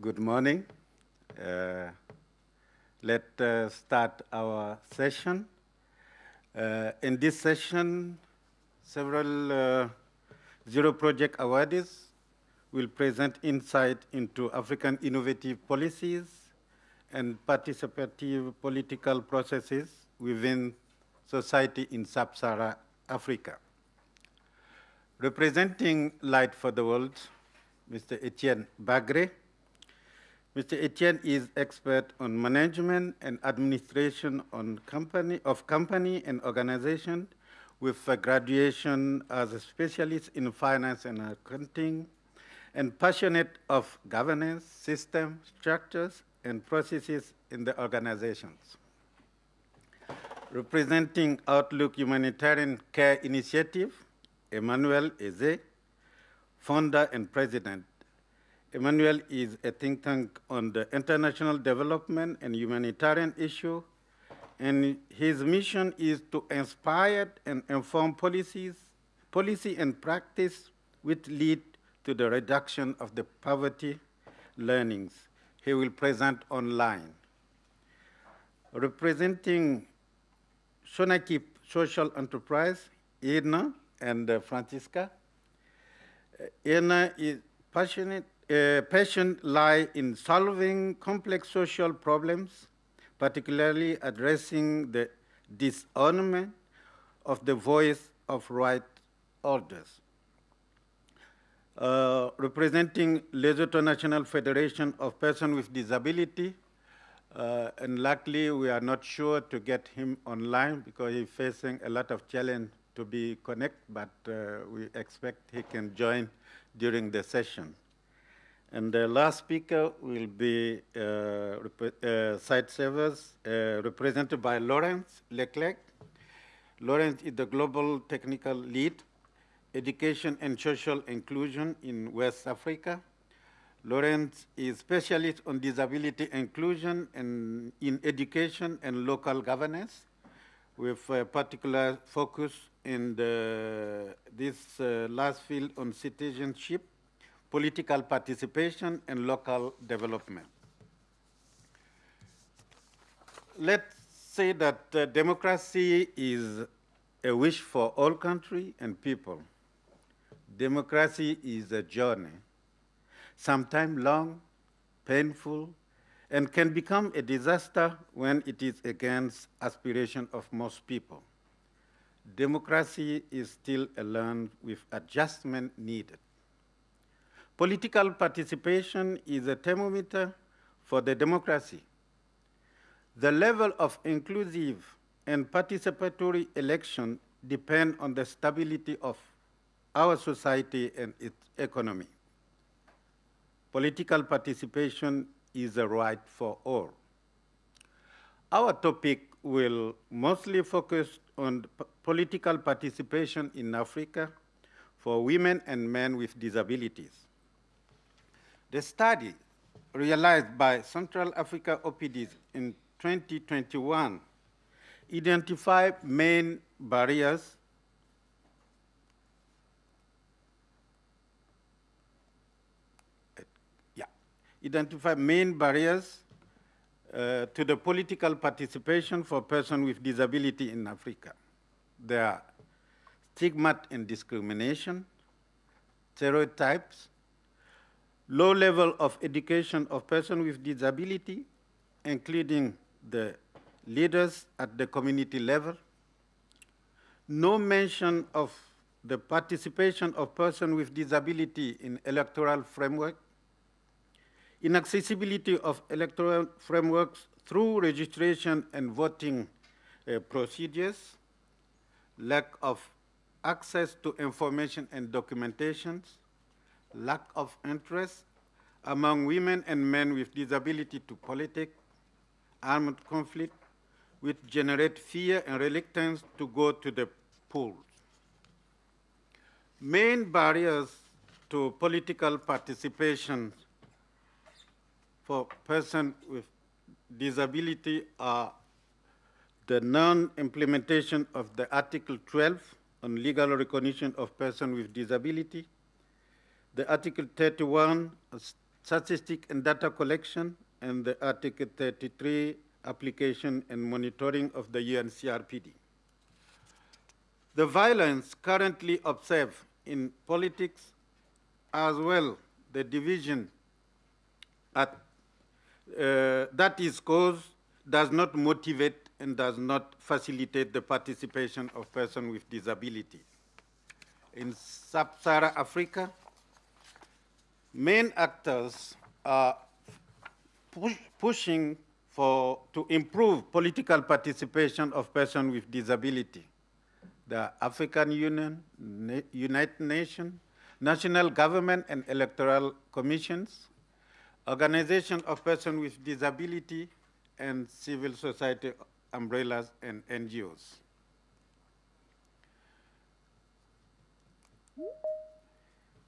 good morning. Uh, let's uh, start our session. Uh, in this session, several uh, Zero Project awardees will present insight into African innovative policies and participative political processes within society in sub-Saharan Africa. Representing Light for the World, Mr. Etienne Bagre. Mr. Etienne is expert on management and administration on company, of company and organization with a graduation as a specialist in finance and accounting and passionate of governance, system, structures, and processes in the organizations. Representing Outlook Humanitarian Care Initiative, Emmanuel Eze, founder and president. Emmanuel is a think tank on the international development and humanitarian issue, and his mission is to inspire and inform policies, policy and practice which lead to the reduction of the poverty learnings. He will present online. Representing Shonakip Social Enterprise, Edna and uh, Francisca. Uh, Edna is passionate, passion lie in solving complex social problems, particularly addressing the dishonorment of the voice of right orders. Uh, representing Lesotho National Federation of Persons with Disability, uh, and luckily we are not sure to get him online because he's facing a lot of challenge to be connected, but uh, we expect he can join during the session. And the last speaker will be uh, uh, Sightsavers uh, represented by Lawrence Leclerc. Lawrence is the global technical lead, education and social inclusion in West Africa. Lawrence is specialist on disability inclusion and in education and local governance with a particular focus in the, this uh, last field on citizenship, political participation, and local development. Let's say that uh, democracy is a wish for all country and people. Democracy is a journey, sometimes long, painful, and can become a disaster when it is against aspiration of most people. Democracy is still a land with adjustment needed. Political participation is a thermometer for the democracy. The level of inclusive and participatory election depend on the stability of our society and its economy. Political participation is a right for all. Our topic will mostly focus on political participation in Africa for women and men with disabilities. The study realized by Central Africa OPDs in 2021 identified main barriers yeah, identify main barriers uh, to the political participation for persons with disability in Africa. There are stigma and discrimination, stereotypes, low level of education of persons with disability, including the leaders at the community level, no mention of the participation of persons with disability in electoral framework, inaccessibility of electoral frameworks through registration and voting uh, procedures, lack of access to information and documentations, lack of interest among women and men with disability to politics, armed conflict, which generate fear and reluctance to go to the polls. Main barriers to political participation for persons with disability are the non-implementation of the Article 12 on legal recognition of persons with disability, the Article 31 statistic and data collection, and the Article 33 application and monitoring of the UNCRPD. The violence currently observed in politics as well the division at, uh, that is caused does not motivate and does not facilitate the participation of persons with disabilities. In sub-Saharan Africa, main actors are push, pushing for, to improve political participation of persons with disability. The African Union, Na United Nations, national government and electoral commissions, organization of persons with disability, and civil society umbrellas and NGOs.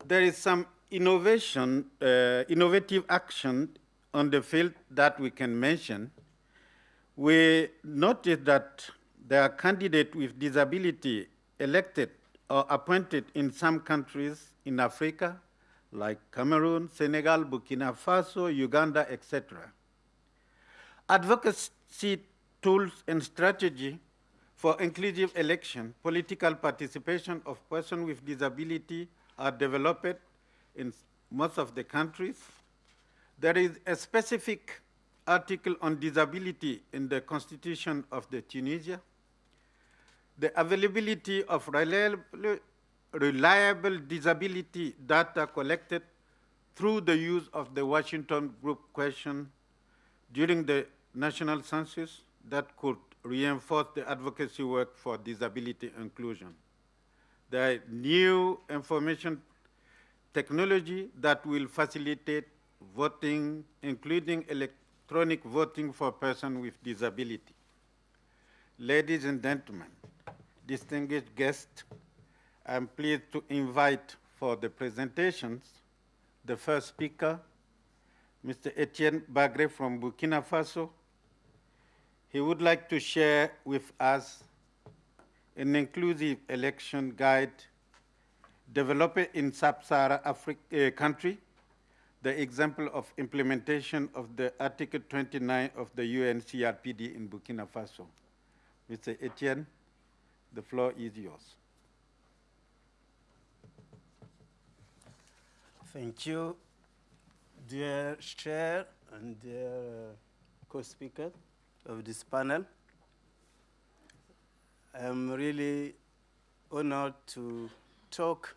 There is some innovation, uh, innovative action on the field that we can mention. We noticed that there are candidates with disability elected or appointed in some countries in Africa, like Cameroon, Senegal, Burkina Faso, Uganda, etc. Advocacy tools and strategy for inclusive election, political participation of persons with disability are developed in most of the countries. There is a specific article on disability in the constitution of the Tunisia. The availability of reliable, reliable disability data collected through the use of the Washington Group question during the national census that could reinforce the advocacy work for disability inclusion. The new information technology that will facilitate voting, including electronic voting for persons with disability. Ladies and gentlemen, distinguished guests, I'm pleased to invite for the presentations the first speaker, Mr. Etienne Bagre from Burkina Faso. He would like to share with us an inclusive election guide developed in sub-Saharan uh, country, the example of implementation of the Article 29 of the UNCRPD in Burkina Faso. Mr. Etienne, the floor is yours. Thank you, dear chair and dear uh, co-speaker of this panel. I'm really honored to talk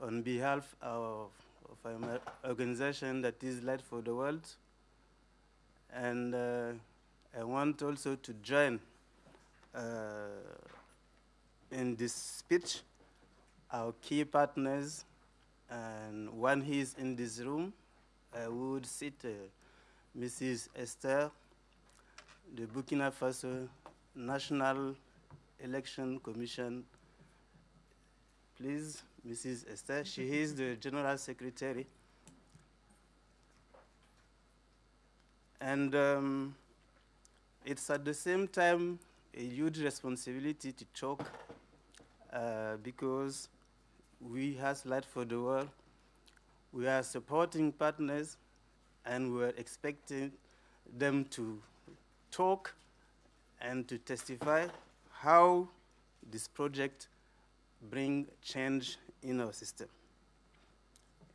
on behalf of, of an organization that is Light for the World. And uh, I want also to join uh, in this speech our key partners and one is in this room, I would sit uh, Mrs. Esther, the Burkina Faso National Election Commission. Please, Mrs. Esther, she is the General Secretary. And um, it's at the same time a huge responsibility to talk uh, because we have Light for the World, we are supporting partners and we're expecting them to talk and to testify how this project bring change in our system.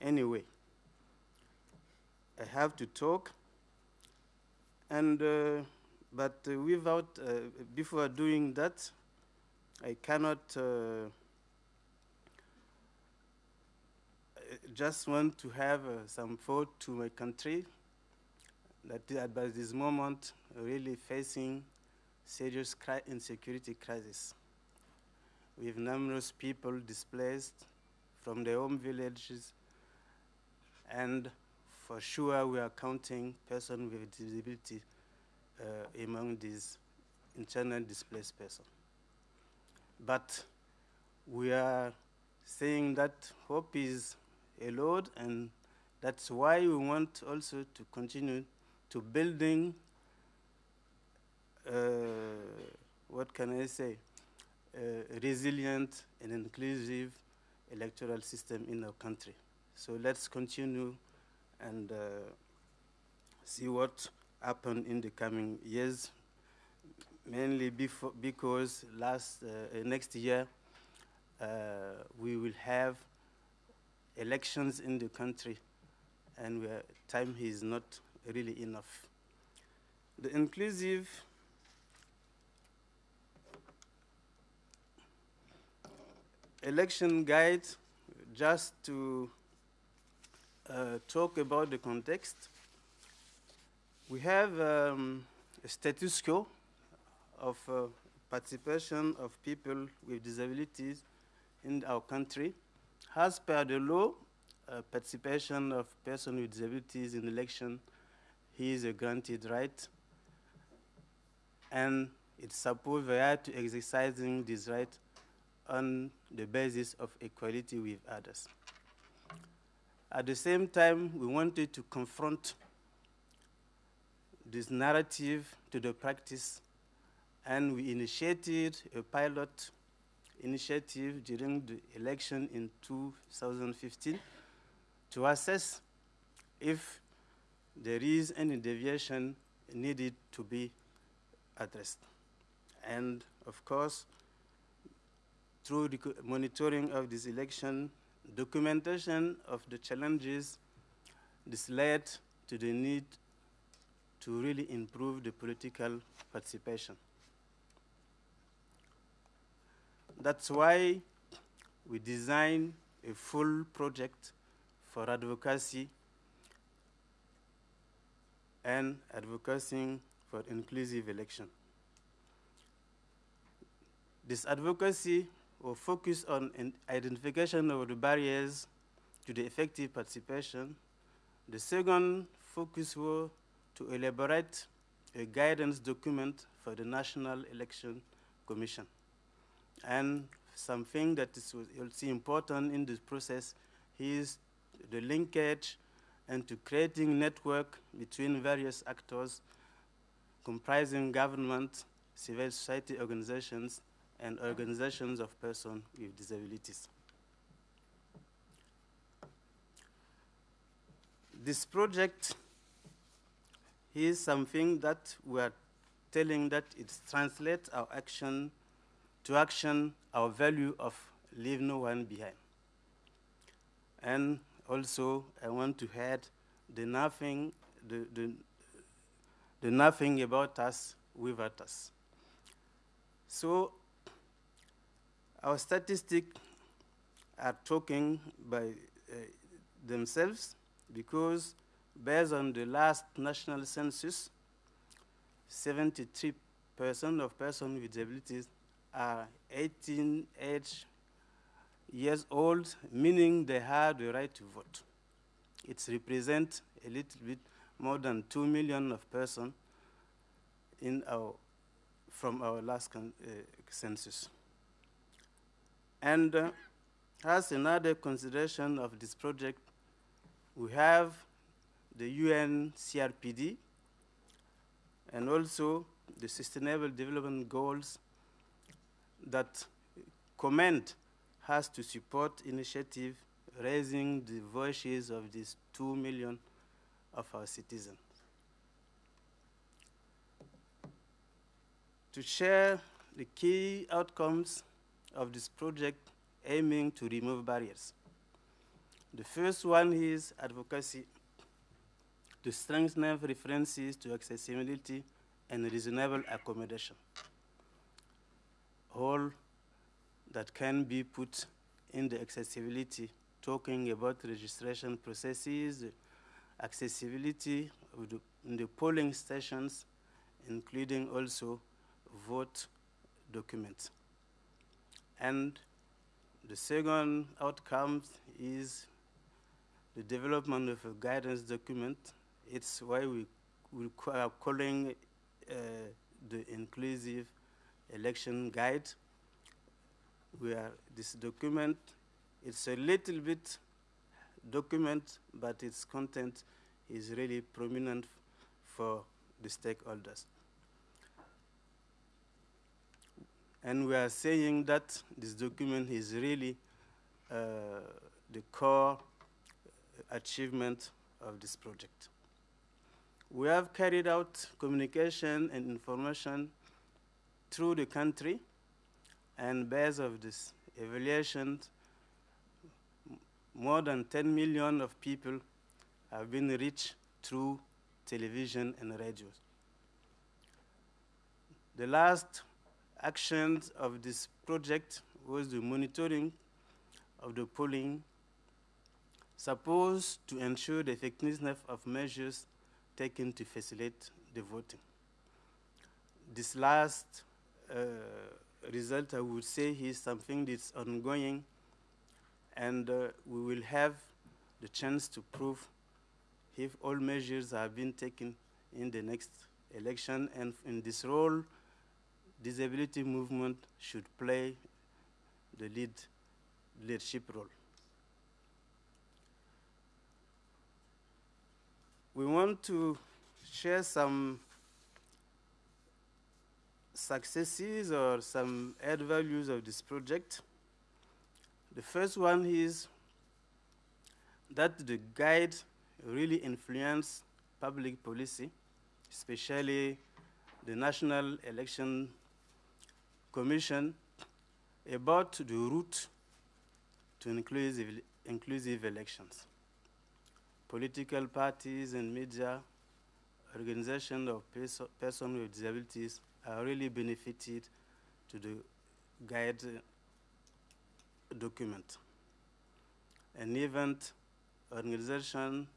Anyway, I have to talk, and uh, but uh, without uh, before doing that, I cannot uh, just want to have uh, some thought to my country that at this moment really facing serious cri insecurity crisis with numerous people displaced from their home villages and for sure we are counting persons with disability uh, among these internally displaced persons. But we are saying that hope is a lot, and that's why we want also to continue to building, uh, what can I say, a resilient and inclusive electoral system in our country. So let's continue and uh, see what happen in the coming years. Mainly before, because last uh, next year uh, we will have elections in the country, and time is not really enough. The inclusive election guide, just to uh, talk about the context. We have um, a status quo of uh, participation of people with disabilities in our country. As per the law, uh, participation of persons with disabilities in election is a granted right, and it's supposed they are to exercising this right on the basis of equality with others. At the same time, we wanted to confront this narrative to the practice, and we initiated a pilot initiative during the election in 2015 to assess if there is any deviation needed to be addressed. And of course, through the monitoring of this election, documentation of the challenges, this led to the need to really improve the political participation. That's why we designed a full project for advocacy and advocating for inclusive election. This advocacy will focus on identification of the barriers to the effective participation. The second focus will to elaborate a guidance document for the National Election Commission. And something that is also important in this process is the linkage and to creating network between various actors comprising government, civil society organizations, and organizations of persons with disabilities. This project is something that we are telling that it translates our action to action our value of leave no one behind. And also, I want to add the nothing, the, the, the nothing about us without us. So, our statistics are talking by uh, themselves because based on the last national census, 73% of persons with disabilities are 18 age years old, meaning they have the right to vote. It represents a little bit more than 2 million of persons our, from our last uh, census. And uh, as another consideration of this project, we have the UN CRPD and also the Sustainable Development Goals that comment has to support initiative raising the voices of these two million of our citizens. To share the key outcomes of this project aiming to remove barriers. The first one is advocacy to strengthen references to accessibility and reasonable accommodation. All that can be put in the accessibility, talking about registration processes, accessibility in the polling stations, including also vote documents. And the second outcome is the development of a guidance document. It's why we, are calling uh, the inclusive election guide. We are, this document, it's a little bit document, but its content is really prominent for the stakeholders. And we are saying that this document is really uh, the core achievement of this project. We have carried out communication and information through the country and based of this evaluation, more than 10 million of people have been reached through television and radio. The last actions of this project was the monitoring of the polling supposed to ensure the effectiveness of measures taken to facilitate the voting. This last uh, result, I would say, is something that's ongoing, and uh, we will have the chance to prove if all measures have been taken in the next election, and in this role, disability movement should play the lead leadership role. We want to share some successes or some add values of this project. The first one is that the guide really influenced public policy, especially the National Election Commission about the route to inclusive, inclusive elections. Political parties and media, organizations of perso persons with disabilities are really benefited to the guide uh, document. An event organization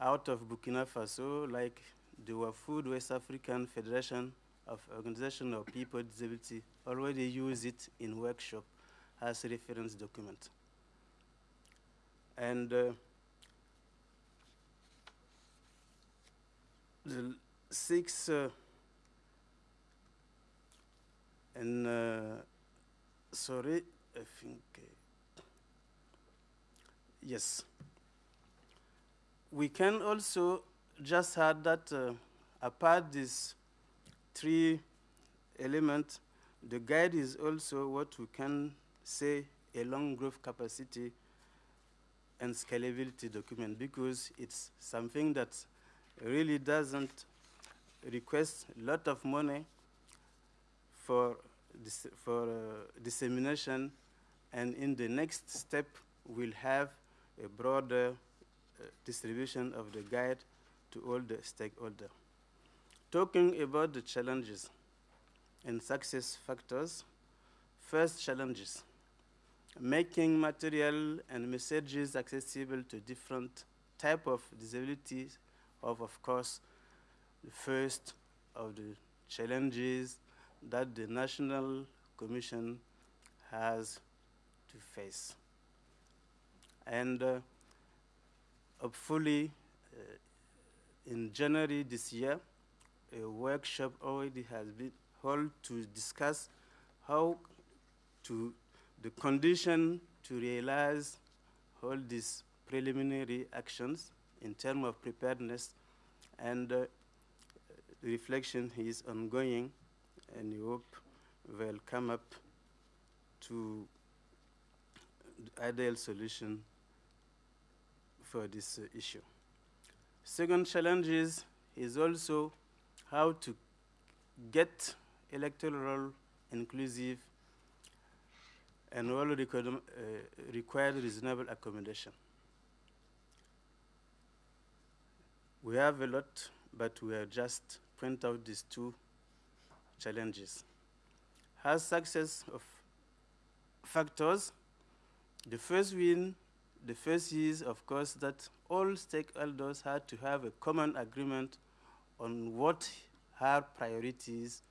out of Burkina Faso, like the WAFUD West African Federation of Organization of People with Disability, already use it in workshop as reference document. And uh, the six uh, and uh, sorry, I think uh, yes. We can also just add that uh, apart these three elements, the guide is also what we can say a long growth capacity and scalability document because it's something that really doesn't request a lot of money for, dis for uh, dissemination and in the next step we'll have a broader uh, distribution of the guide to all the stakeholders. Talking about the challenges and success factors, first challenges, making material and messages accessible to different type of disabilities of, of course, the first of the challenges that the National Commission has to face. And uh, hopefully, uh, in January this year, a workshop already has been held to discuss how to the condition to realize all these preliminary actions in terms of preparedness and uh, reflection is ongoing and we hope will come up to the ideal solution for this uh, issue. Second challenge is, is also how to get electoral inclusive and all required, uh, required reasonable accommodation. We have a lot, but we have just point out these two challenges. Has success of factors, the first win, the first is, of course, that all stakeholders had to have a common agreement on what are priorities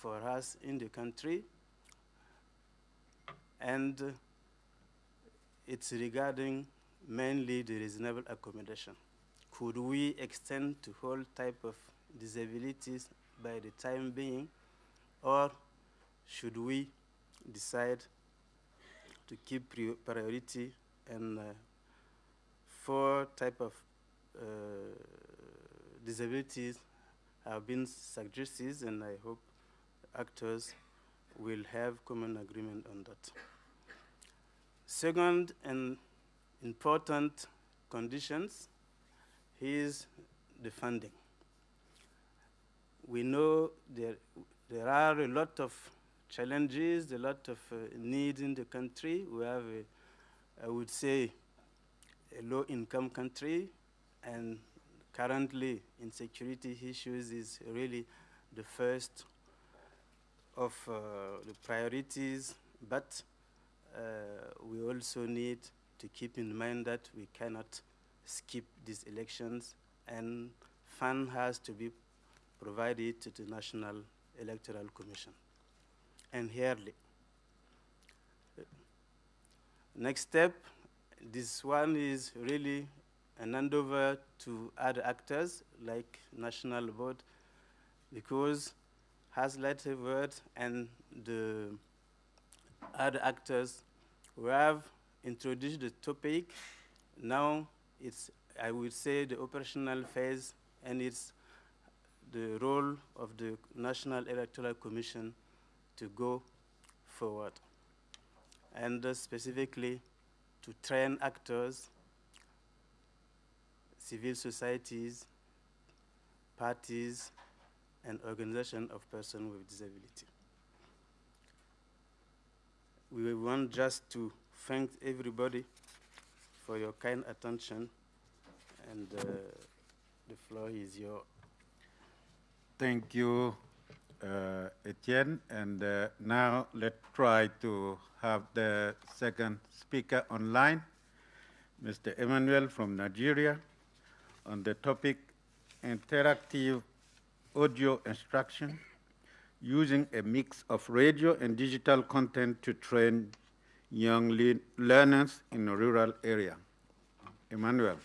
for us in the country. And it's regarding mainly the reasonable accommodation. Could we extend to all type of disabilities by the time being, or should we decide to keep priority and uh, four type of uh, disabilities have been suggested, and I hope actors will have common agreement on that. Second and important conditions is the funding. We know there, there are a lot of challenges, a lot of uh, needs in the country. We have, a, I would say, a low-income country, and currently insecurity issues is really the first of uh, the priorities, but uh, we also need to keep in mind that we cannot skip these elections and fund has to be provided to the National Electoral Commission and yearly. Next step, this one is really an handover to other actors like National Board because has letter word and the other actors who have introduced the topic. Now it's, I would say, the operational phase and it's the role of the National Electoral Commission to go forward. And uh, specifically to train actors, civil societies, parties, and organization of persons with disability. We want just to thank everybody for your kind attention, and uh, the floor is yours. Thank you, uh, Etienne. And uh, now let's try to have the second speaker online, Mr. Emmanuel from Nigeria, on the topic interactive audio instruction using a mix of radio and digital content to train young le learners in a rural area. Emmanuel.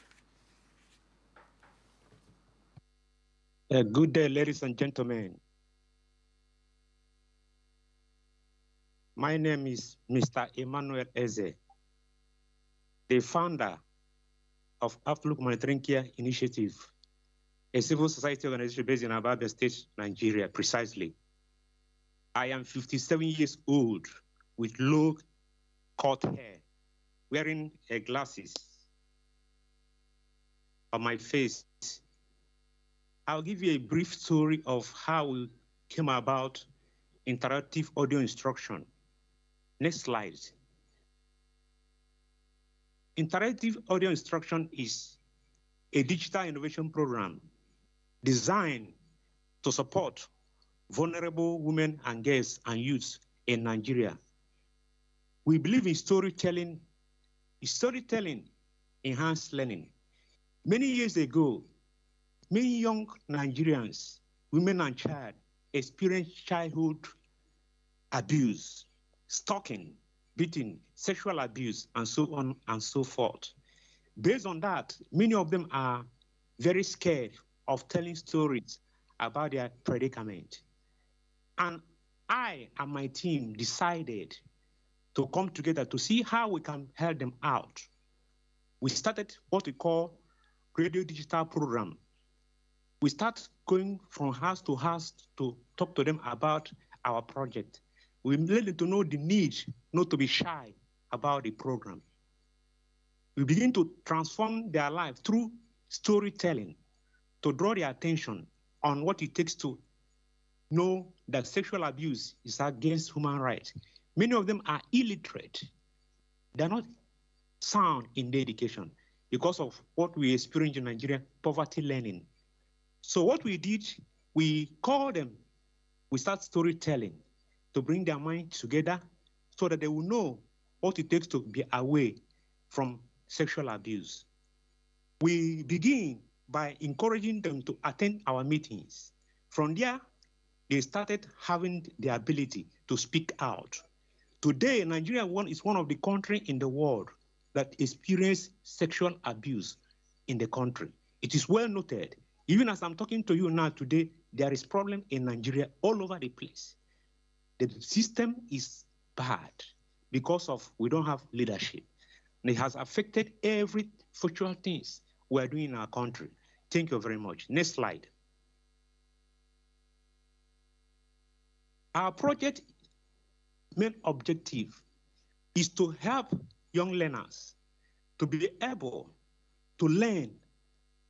Uh, good day, ladies and gentlemen. My name is Mr. Emmanuel Eze, the founder of Outlook Humanitarian Care Initiative, a civil society organization based in Abia State, Nigeria, precisely. I am 57 years old with low cut hair, wearing glasses on my face I'll give you a brief story of how we came about interactive audio instruction. Next slide. Interactive audio instruction is a digital innovation program designed to support vulnerable women and girls and youths in Nigeria. We believe in storytelling. Storytelling enhanced learning. Many years ago, Many young Nigerians, women and child, experienced childhood abuse, stalking, beating, sexual abuse, and so on and so forth. Based on that, many of them are very scared of telling stories about their predicament. And I and my team decided to come together to see how we can help them out. We started what we call radio digital program we start going from house to house to talk to them about our project. We let them to know the need not to be shy about the program. We begin to transform their life through storytelling to draw their attention on what it takes to know that sexual abuse is against human rights. Many of them are illiterate. They're not sound in their education because of what we experience in Nigeria, poverty learning. So what we did, we called them, we start storytelling to bring their mind together so that they will know what it takes to be away from sexual abuse. We begin by encouraging them to attend our meetings. From there, they started having the ability to speak out. Today, Nigeria is one of the countries in the world that experience sexual abuse in the country. It is well noted even as I'm talking to you now today, there is problem in Nigeria all over the place. The system is bad because of we don't have leadership. And it has affected every future things we're doing in our country. Thank you very much. Next slide. Our project main objective is to help young learners to be able to learn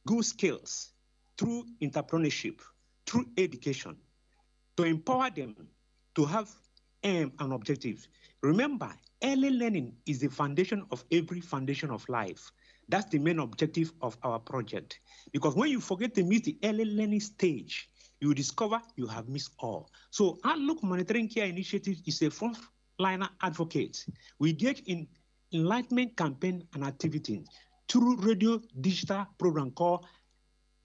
good skills through entrepreneurship, through education, to empower them to have aim and objectives. Remember, early learning is the foundation of every foundation of life. That's the main objective of our project. Because when you forget to meet the early learning stage, you discover you have missed all. So Outlook Humanitarian Care Initiative is a frontliner advocate. We engage in enlightenment campaign and activity through radio digital program called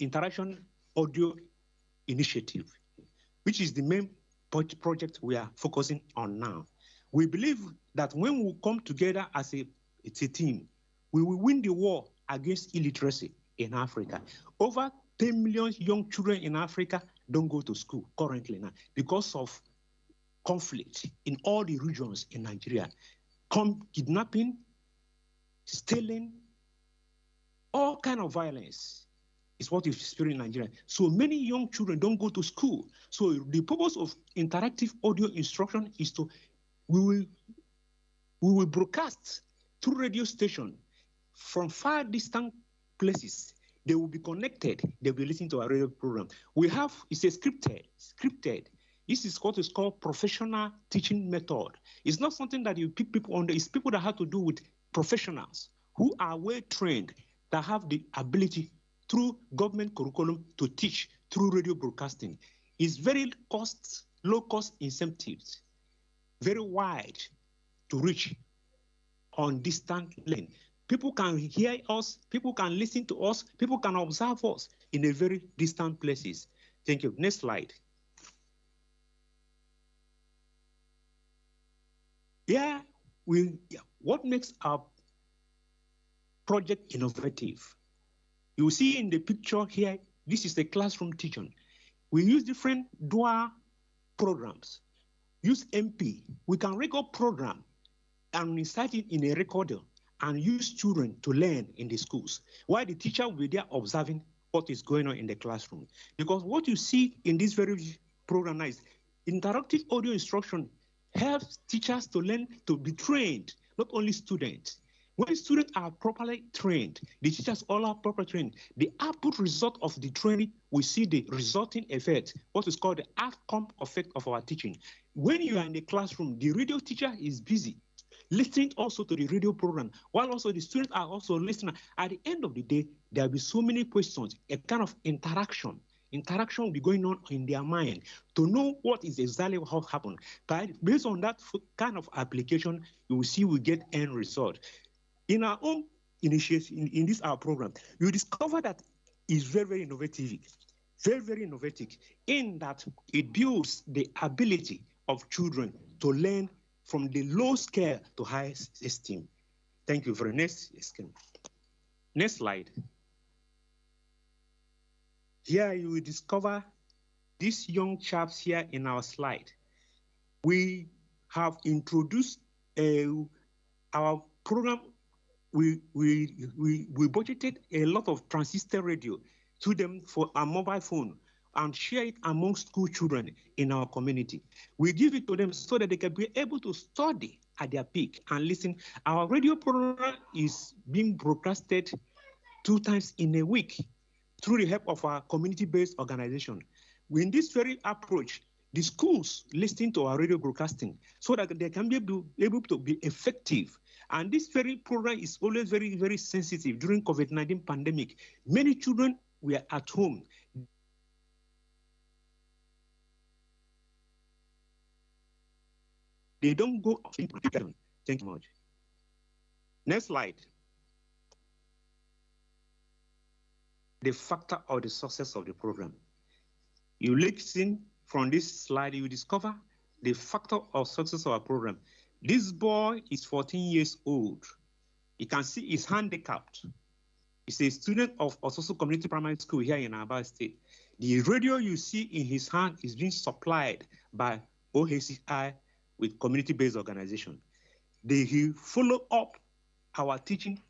Interaction Audio Initiative, which is the main project we are focusing on now. We believe that when we come together as a, a team, we will win the war against illiteracy in Africa. Over 10 million young children in Africa don't go to school currently now because of conflict in all the regions in Nigeria. Kidnapping, stealing, all kind of violence is what is experiencing in Nigeria. So many young children don't go to school. So the purpose of interactive audio instruction is to we will we will broadcast through radio station from far distant places. They will be connected. They will be listening to our radio program. We have it's a scripted, scripted. This is what is called professional teaching method. It's not something that you pick people on. It's people that have to do with professionals who are well trained that have the ability through government curriculum to teach through radio broadcasting. is very cost, low cost incentives, very wide to reach on distant lane. People can hear us, people can listen to us, people can observe us in a very distant places. Thank you. Next slide. Yeah, we what makes our project innovative? You see in the picture here, this is the classroom teaching. We use different dual programs. Use MP. We can record program and insert it in a recorder and use children to learn in the schools, while the teacher will be there observing what is going on in the classroom. Because what you see in this very program is interactive audio instruction helps teachers to learn to be trained, not only students. When students are properly trained, the teachers all are properly trained, the output result of the training, we see the resulting effect, what is called the outcome effect of our teaching. When you are in the classroom, the radio teacher is busy listening also to the radio program, while also the students are also listening. At the end of the day, there will be so many questions, a kind of interaction. Interaction will be going on in their mind to know what is exactly what happened. But based on that kind of application, you will see we get end result. In our own initiative, in, in this our program, you discover that it's very, very innovative, very, very innovative in that it builds the ability of children to learn from the low scale to high esteem. Thank you very much. Next slide. Here you will discover these young chaps here in our slide. We have introduced uh, our program we, we, we, budgeted a lot of transistor radio to them for a mobile phone and share it among school children in our community. We give it to them so that they can be able to study at their peak and listen. Our radio program is being broadcasted two times in a week through the help of our community-based organization. In this very approach, the schools listen to our radio broadcasting so that they can be able to be effective and this very program is always very, very sensitive during COVID-19 pandemic. Many children were at home. They don't go out. Thank you much. Next slide. The factor of the success of the program. You listen from this slide, you discover the factor of success of our program. This boy is 14 years old. You can see he's handicapped. He's a student of Ososo Community Primary School here in Aba State. The radio you see in his hand is being supplied by OHCI with community-based organization. They he follow up our teaching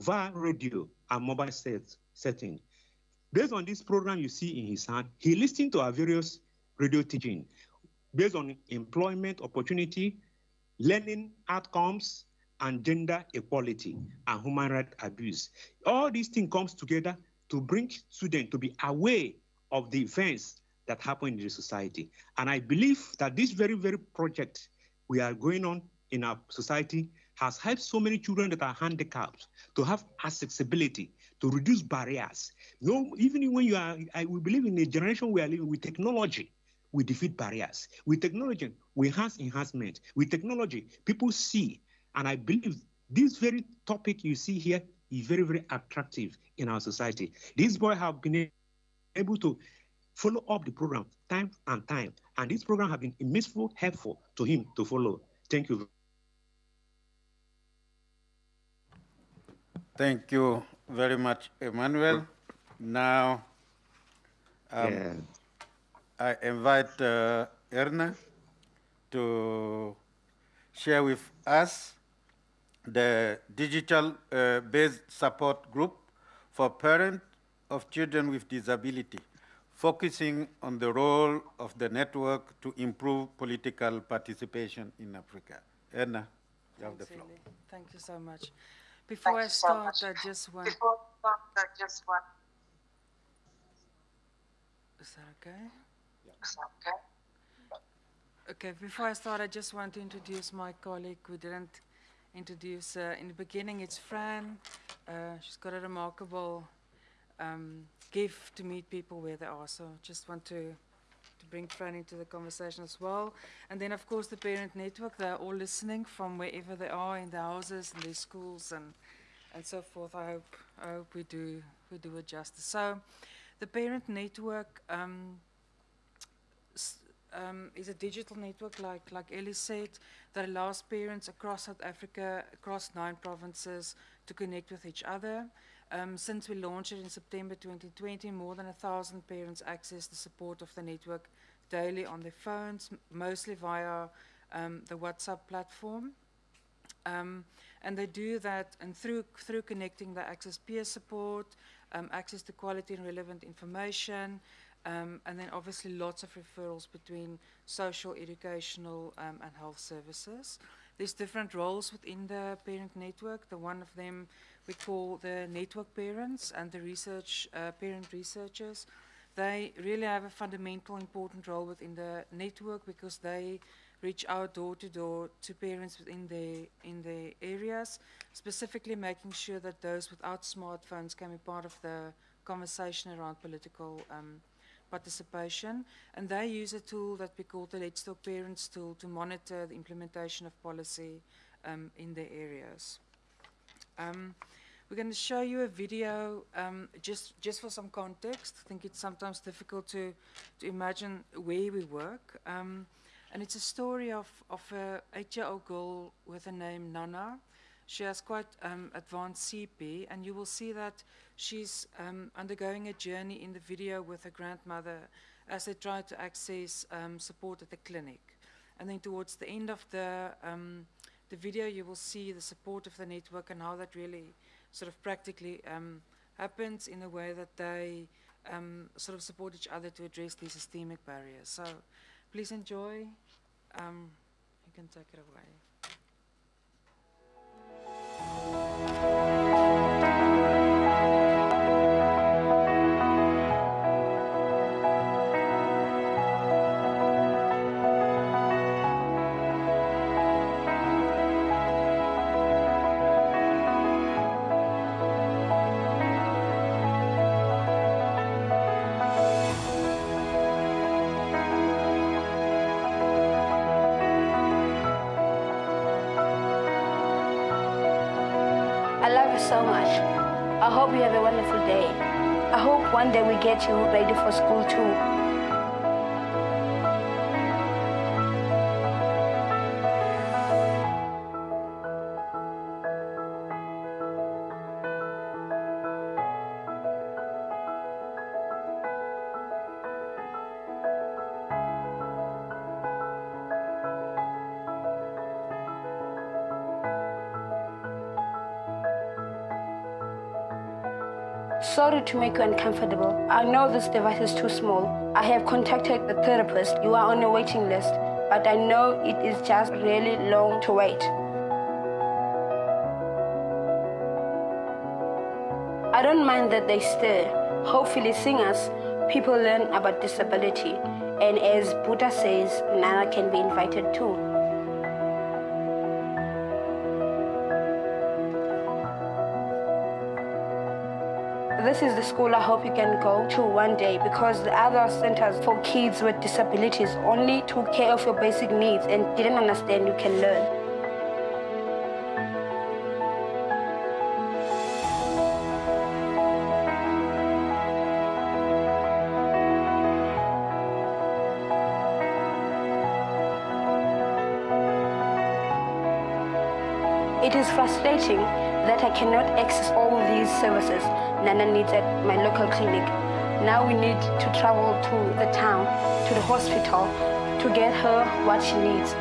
via radio and mobile set, setting. Based on this program you see in his hand, he listened to our various radio teaching based on employment opportunity, learning outcomes, and gender equality and human rights abuse. All these things comes together to bring students to be aware of the events that happen in the society. And I believe that this very, very project we are going on in our society has helped so many children that are handicapped to have accessibility, to reduce barriers. No, even when you are, I, we believe in a generation we are living with technology, we defeat barriers. With technology, we enhance enhancement. With technology, people see. And I believe this very topic you see here is very, very attractive in our society. These boys have been able to follow up the program time and time. And this program has been immensely helpful to him to follow. Thank you. Thank you very much, Emmanuel. Now, um, Yeah. I invite uh, Erna to share with us the digital uh, based support group for parents of children with disability, focusing on the role of the network to improve political participation in Africa. Erna, you have the floor. Eli. Thank you so much. Before I you so start. I just want, Before we start, I just want is that okay? Okay. Okay, before I start, I just want to introduce my colleague who didn't introduce. Uh, in the beginning, it's Fran. Uh, she's got a remarkable um, gift to meet people where they are. So just want to, to bring Fran into the conversation as well. And then, of course, the parent network. They're all listening from wherever they are in their houses, in their schools, and, and so forth. I hope, I hope we do, we do it justice. So the parent network um, um, is a digital network, like, like Ellie said, that allows parents across South Africa, across nine provinces, to connect with each other. Um, since we launched it in September 2020, more than a thousand parents access the support of the network daily on their phones, mostly via um, the WhatsApp platform. Um, and they do that, and through through connecting, they access peer support, um, access to quality and relevant information, um, and then obviously lots of referrals between social, educational, um, and health services. There's different roles within the parent network. The one of them we call the network parents and the research uh, parent researchers. They really have a fundamental important role within the network because they reach out door to door to parents within their in their areas, specifically making sure that those without smartphones can be part of the conversation around political um, participation. And they use a tool that we call the Let's Talk Parents tool to monitor the implementation of policy um, in their areas. Um, we're going to show you a video um, just just for some context. I think it's sometimes difficult to to imagine where we work. Um, and it's a story of, of a eight-year-old girl with a name Nana. She has quite um, advanced CP, and you will see that she's um, undergoing a journey in the video with her grandmother as they try to access um, support at the clinic. And then towards the end of the, um, the video, you will see the support of the network and how that really sort of practically um, happens in a way that they um, sort of support each other to address these systemic barriers. So please enjoy. You can take it away. We get you ready for school too. sorry to make you uncomfortable. I know this device is too small. I have contacted the therapist. You are on a waiting list, but I know it is just really long to wait. I don't mind that they stare. Hopefully singers, people learn about disability. And as Buddha says, Nana can be invited too. This is the school I hope you can go to one day because the other centers for kids with disabilities only took care of your basic needs and didn't understand you can learn. It is frustrating that I cannot access all these services Nana needs at my local clinic. Now we need to travel to the town, to the hospital, to get her what she needs.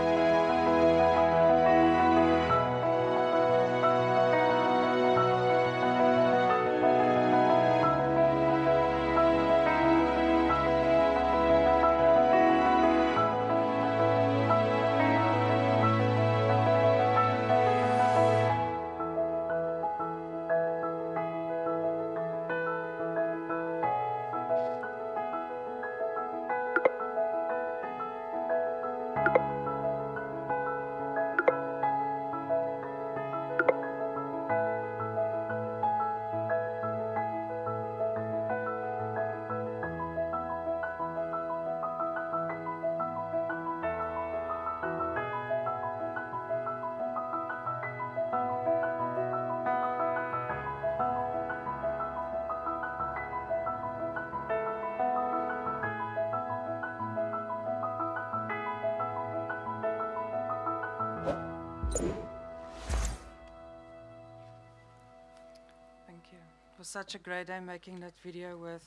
Such a great day making that video with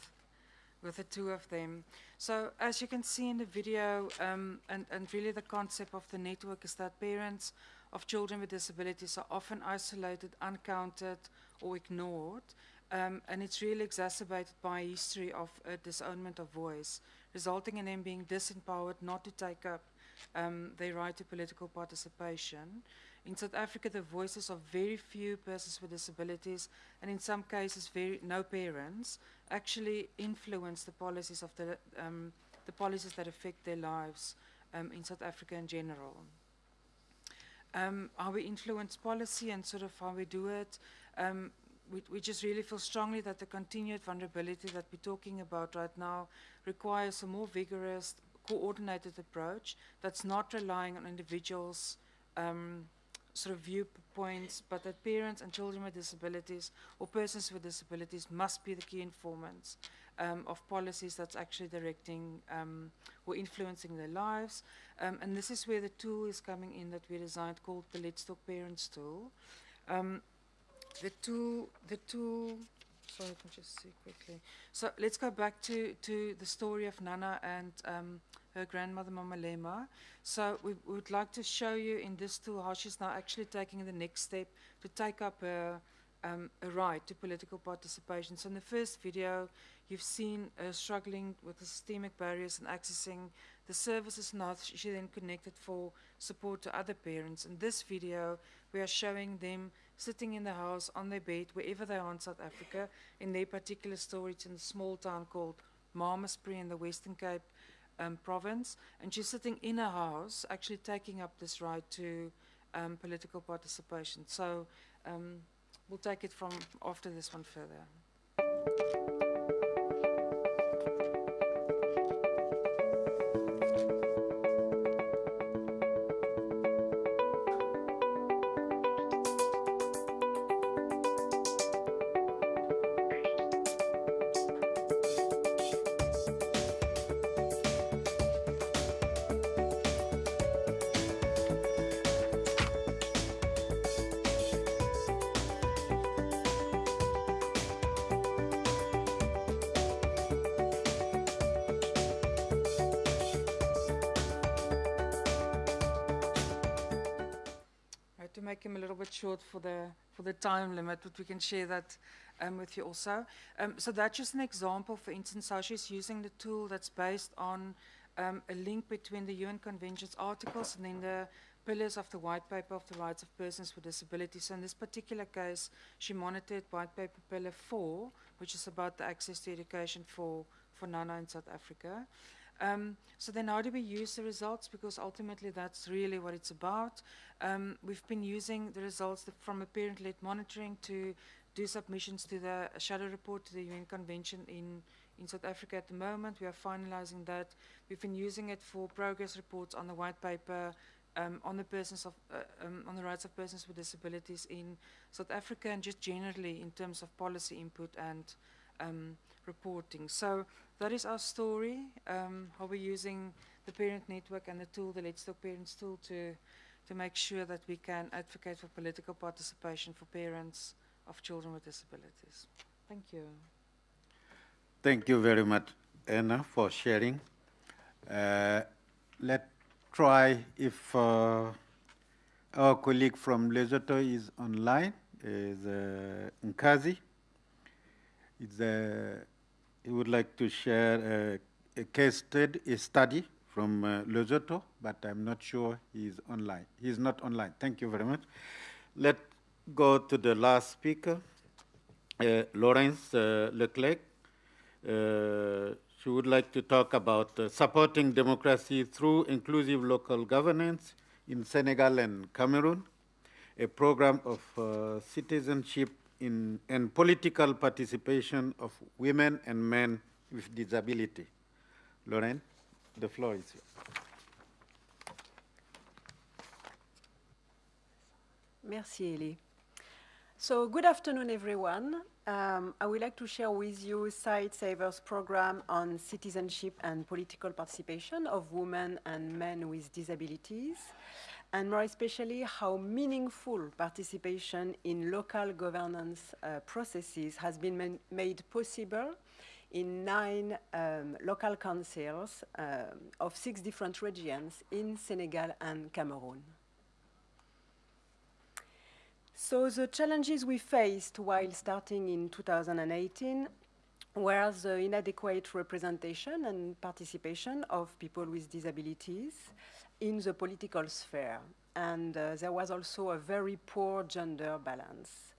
with the two of them. So as you can see in the video, um, and, and really the concept of the network is that parents of children with disabilities are often isolated, uncounted, or ignored. Um, and it's really exacerbated by a history of uh, disownment of voice, resulting in them being disempowered not to take up um, their right to political participation. In South Africa, the voices of very few persons with disabilities, and in some cases, very no parents, actually influence the policies of the um, the policies that affect their lives um, in South Africa in general. Um, how we influence policy and sort of how we do it. Um, we, we just really feel strongly that the continued vulnerability that we're talking about right now requires a more vigorous, coordinated approach that's not relying on individuals' um, sort of viewpoints, but that parents and children with disabilities or persons with disabilities must be the key informants um, of policies that's actually directing um, or influencing their lives. Um, and this is where the tool is coming in that we designed called the Let's Talk Parents tool. Um, the tool, the tool, sorry, let me just see quickly. So let's go back to, to the story of Nana and um, her grandmother, Mama Lema. So we, would like to show you in this tool how she's now actually taking the next step to take up a, um, a right to political participation. So in the first video, you've seen her struggling with the systemic barriers and accessing the services now she then connected for support to other parents. In this video, we are showing them sitting in the house on their bed, wherever they are in South Africa. In their particular story, it's in a small town called Malmesbury in the Western Cape um, province. And she's sitting in a house, actually taking up this right to um, political participation. So um, we'll take it from after this one further. Short for the for the time limit, but we can share that um, with you also. Um, so that's just an example, for instance, how she's using the tool that's based on um, a link between the UN Convention's articles and then the pillars of the white paper of the rights of persons with disabilities. So in this particular case, she monitored white paper pillar four, which is about the access to education for, for Nana in South Africa. Um, so then how do we use the results? Because ultimately that's really what it's about. Um, we've been using the results from a parent-led monitoring to do submissions to the shadow report to the UN Convention in, in South Africa at the moment. We are finalizing that. We've been using it for progress reports on the white paper um, on the persons of uh, um, on the rights of persons with disabilities in South Africa and just generally in terms of policy input and um, reporting. So that is our story. Um, how we're using the parent network and the tool, the Let's Talk Parents tool, to to make sure that we can advocate for political participation for parents of children with disabilities. Thank you. Thank you very much, Anna, for sharing. Uh, let's try if uh, our colleague from Lesotho is online, is uh, Nkazi. Is, uh, he would like to share a, a case study, from uh, Lesotho, but I'm not sure he's online. He's not online. Thank you very much. Let's go to the last speaker, uh, Laurence uh, Leclerc. Uh, she would like to talk about uh, supporting democracy through inclusive local governance in Senegal and Cameroon, a program of uh, citizenship in, and political participation of women and men with disability. Lauren, the floor is yours. Merci, Elie. So, good afternoon, everyone. Um, I would like to share with you Sightsavers program on citizenship and political participation of women and men with disabilities, and more especially how meaningful participation in local governance uh, processes has been made possible in nine um, local councils um, of six different regions in Senegal and Cameroon. So the challenges we faced while starting in 2018 were the inadequate representation and participation of people with disabilities in the political sphere. And uh, there was also a very poor gender balance.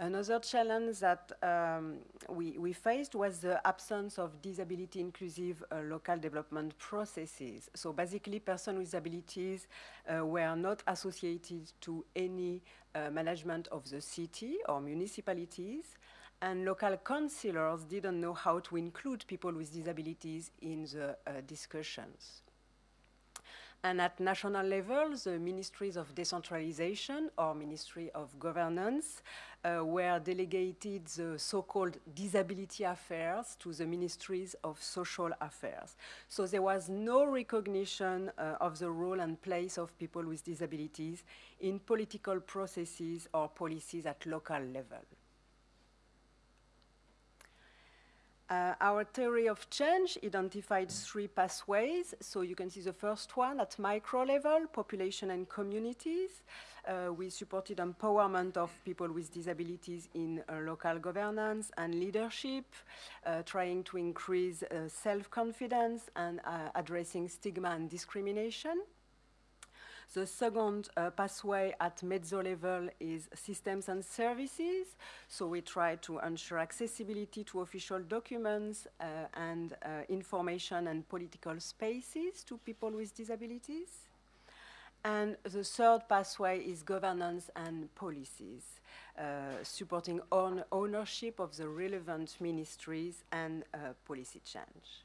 Another challenge that um, we, we faced was the absence of disability inclusive uh, local development processes. So basically, persons with disabilities uh, were not associated to any uh, management of the city or municipalities, and local councillors didn't know how to include people with disabilities in the uh, discussions. And at national level, the ministries of decentralization or ministry of governance uh, were delegated the so-called disability affairs to the ministries of social affairs. So there was no recognition uh, of the role and place of people with disabilities in political processes or policies at local level. Uh, our theory of change identified three pathways. So you can see the first one at micro level, population and communities. Uh, we supported empowerment of people with disabilities in uh, local governance and leadership, uh, trying to increase uh, self-confidence and uh, addressing stigma and discrimination. The second uh, pathway at meso level is systems and services. So we try to ensure accessibility to official documents uh, and uh, information and political spaces to people with disabilities. And the third pathway is governance and policies, uh, supporting own ownership of the relevant ministries and uh, policy change.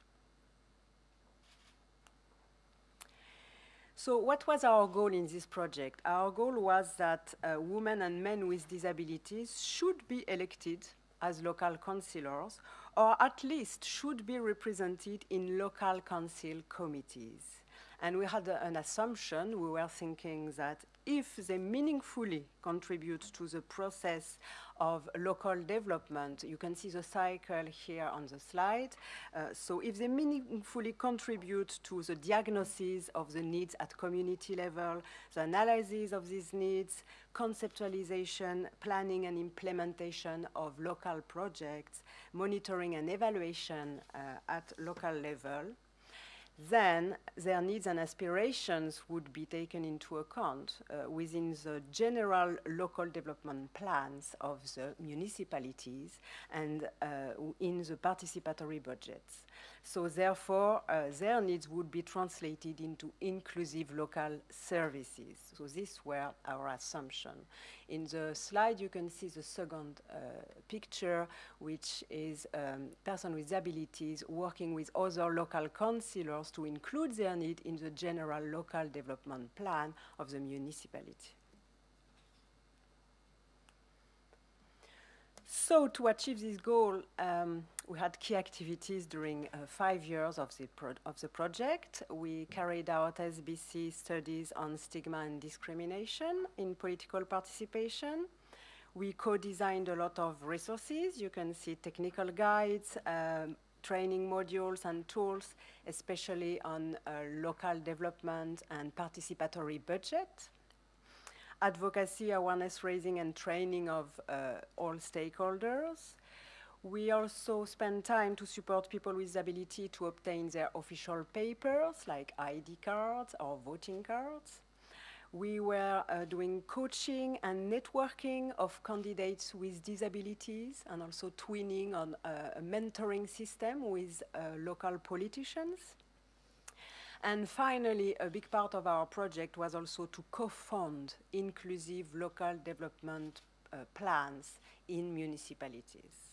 So what was our goal in this project? Our goal was that uh, women and men with disabilities should be elected as local councillors, or at least should be represented in local council committees. And we had a, an assumption, we were thinking that if they meaningfully contribute to the process of local development, you can see the cycle here on the slide. Uh, so if they meaningfully contribute to the diagnosis of the needs at community level, the analysis of these needs, conceptualization, planning and implementation of local projects, monitoring and evaluation uh, at local level, then their needs and aspirations would be taken into account uh, within the general local development plans of the municipalities and uh, in the participatory budgets. So therefore, uh, their needs would be translated into inclusive local services. So this were our assumption. In the slide, you can see the second uh, picture, which is um, person with disabilities working with other local councillors to include their need in the general local development plan of the municipality. So to achieve this goal, um, we had key activities during uh, five years of the, of the project. We carried out SBC studies on stigma and discrimination in political participation. We co-designed a lot of resources. You can see technical guides, um, training modules and tools, especially on uh, local development and participatory budget advocacy, awareness raising, and training of uh, all stakeholders. We also spend time to support people with disability to obtain their official papers like ID cards or voting cards. We were uh, doing coaching and networking of candidates with disabilities and also twinning on uh, a mentoring system with uh, local politicians. And finally, a big part of our project was also to co-fund inclusive local development uh, plans in municipalities.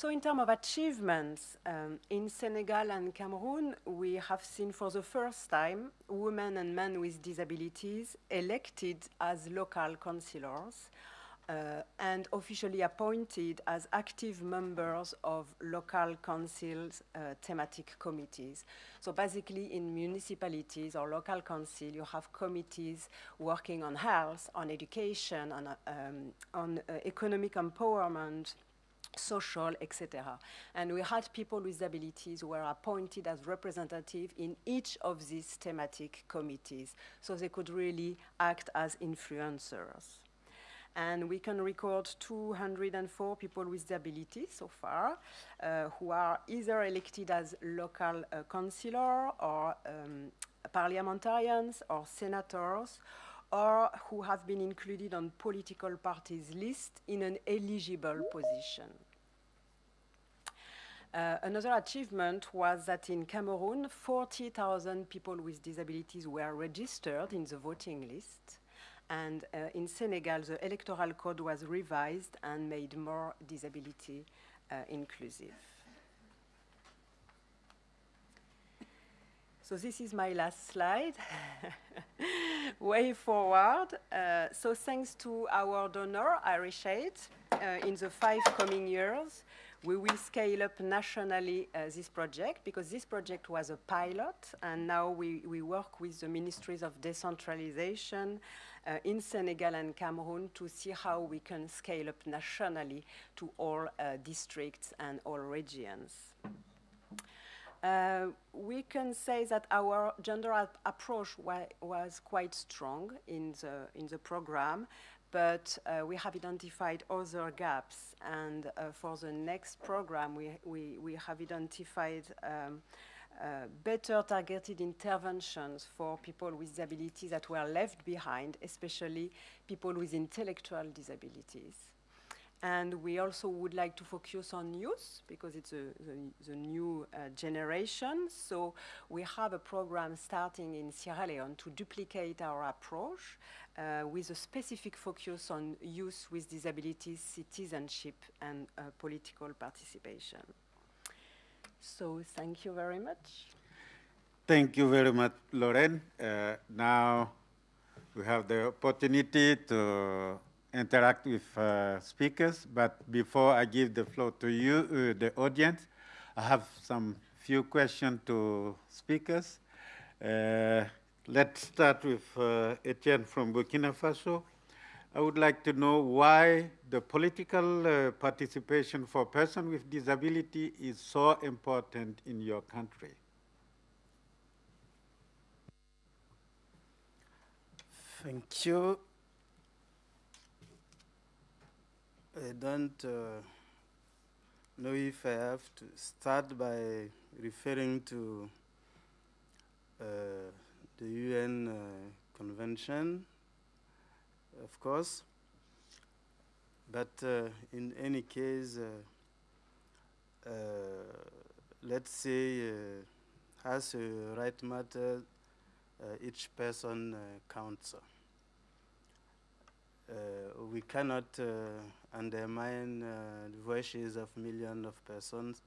So in terms of achievements, um, in Senegal and Cameroon, we have seen for the first time women and men with disabilities elected as local councillors uh, and officially appointed as active members of local councils uh, thematic committees. So basically in municipalities or local council, you have committees working on health, on education, on, uh, um, on uh, economic empowerment, social, etc. And we had people with disabilities who were appointed as representative in each of these thematic committees, so they could really act as influencers and we can record 204 people with disabilities so far uh, who are either elected as local uh, councillor or um, parliamentarians or senators or who have been included on political parties list in an eligible position. Uh, another achievement was that in Cameroon, 40,000 people with disabilities were registered in the voting list. And uh, in Senegal, the electoral code was revised and made more disability uh, inclusive. So this is my last slide. Way forward. Uh, so thanks to our donor, Irish Aid, uh, in the five coming years, we will scale up nationally uh, this project because this project was a pilot and now we, we work with the ministries of decentralization uh, in Senegal and Cameroon to see how we can scale up nationally to all uh, districts and all regions. Uh, we can say that our gender approach wa was quite strong in the, in the program, but uh, we have identified other gaps. And uh, for the next program, we, we, we have identified um, uh, better targeted interventions for people with disabilities that were left behind, especially people with intellectual disabilities. And we also would like to focus on youth because it's a, the, the, new uh, generation. So we have a program starting in Sierra Leone to duplicate our approach uh, with a specific focus on youth with disabilities, citizenship, and uh, political participation. So thank you very much. Thank you very much, Lorraine. Uh, now we have the opportunity to interact with uh, speakers, but before I give the floor to you, uh, the audience, I have some few questions to speakers. Uh, let's start with uh, Etienne from Burkina Faso. I would like to know why the political uh, participation for persons with disability is so important in your country. Thank you. I don't uh, know if I have to start by referring to uh, the UN uh, Convention, of course. But uh, in any case, uh, uh, let's say, as a right matter, each person counts. Uh, we cannot uh, undermine uh, the voices of millions of persons,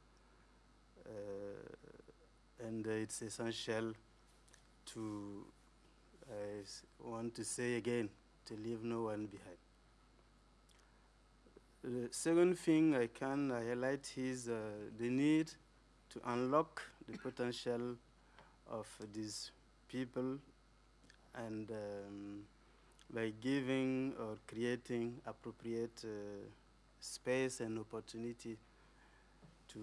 and it's essential to, I want to say again, to leave no one behind. The second thing I can highlight is uh, the need to unlock the potential of these people and um, by giving or creating appropriate uh, space and opportunity to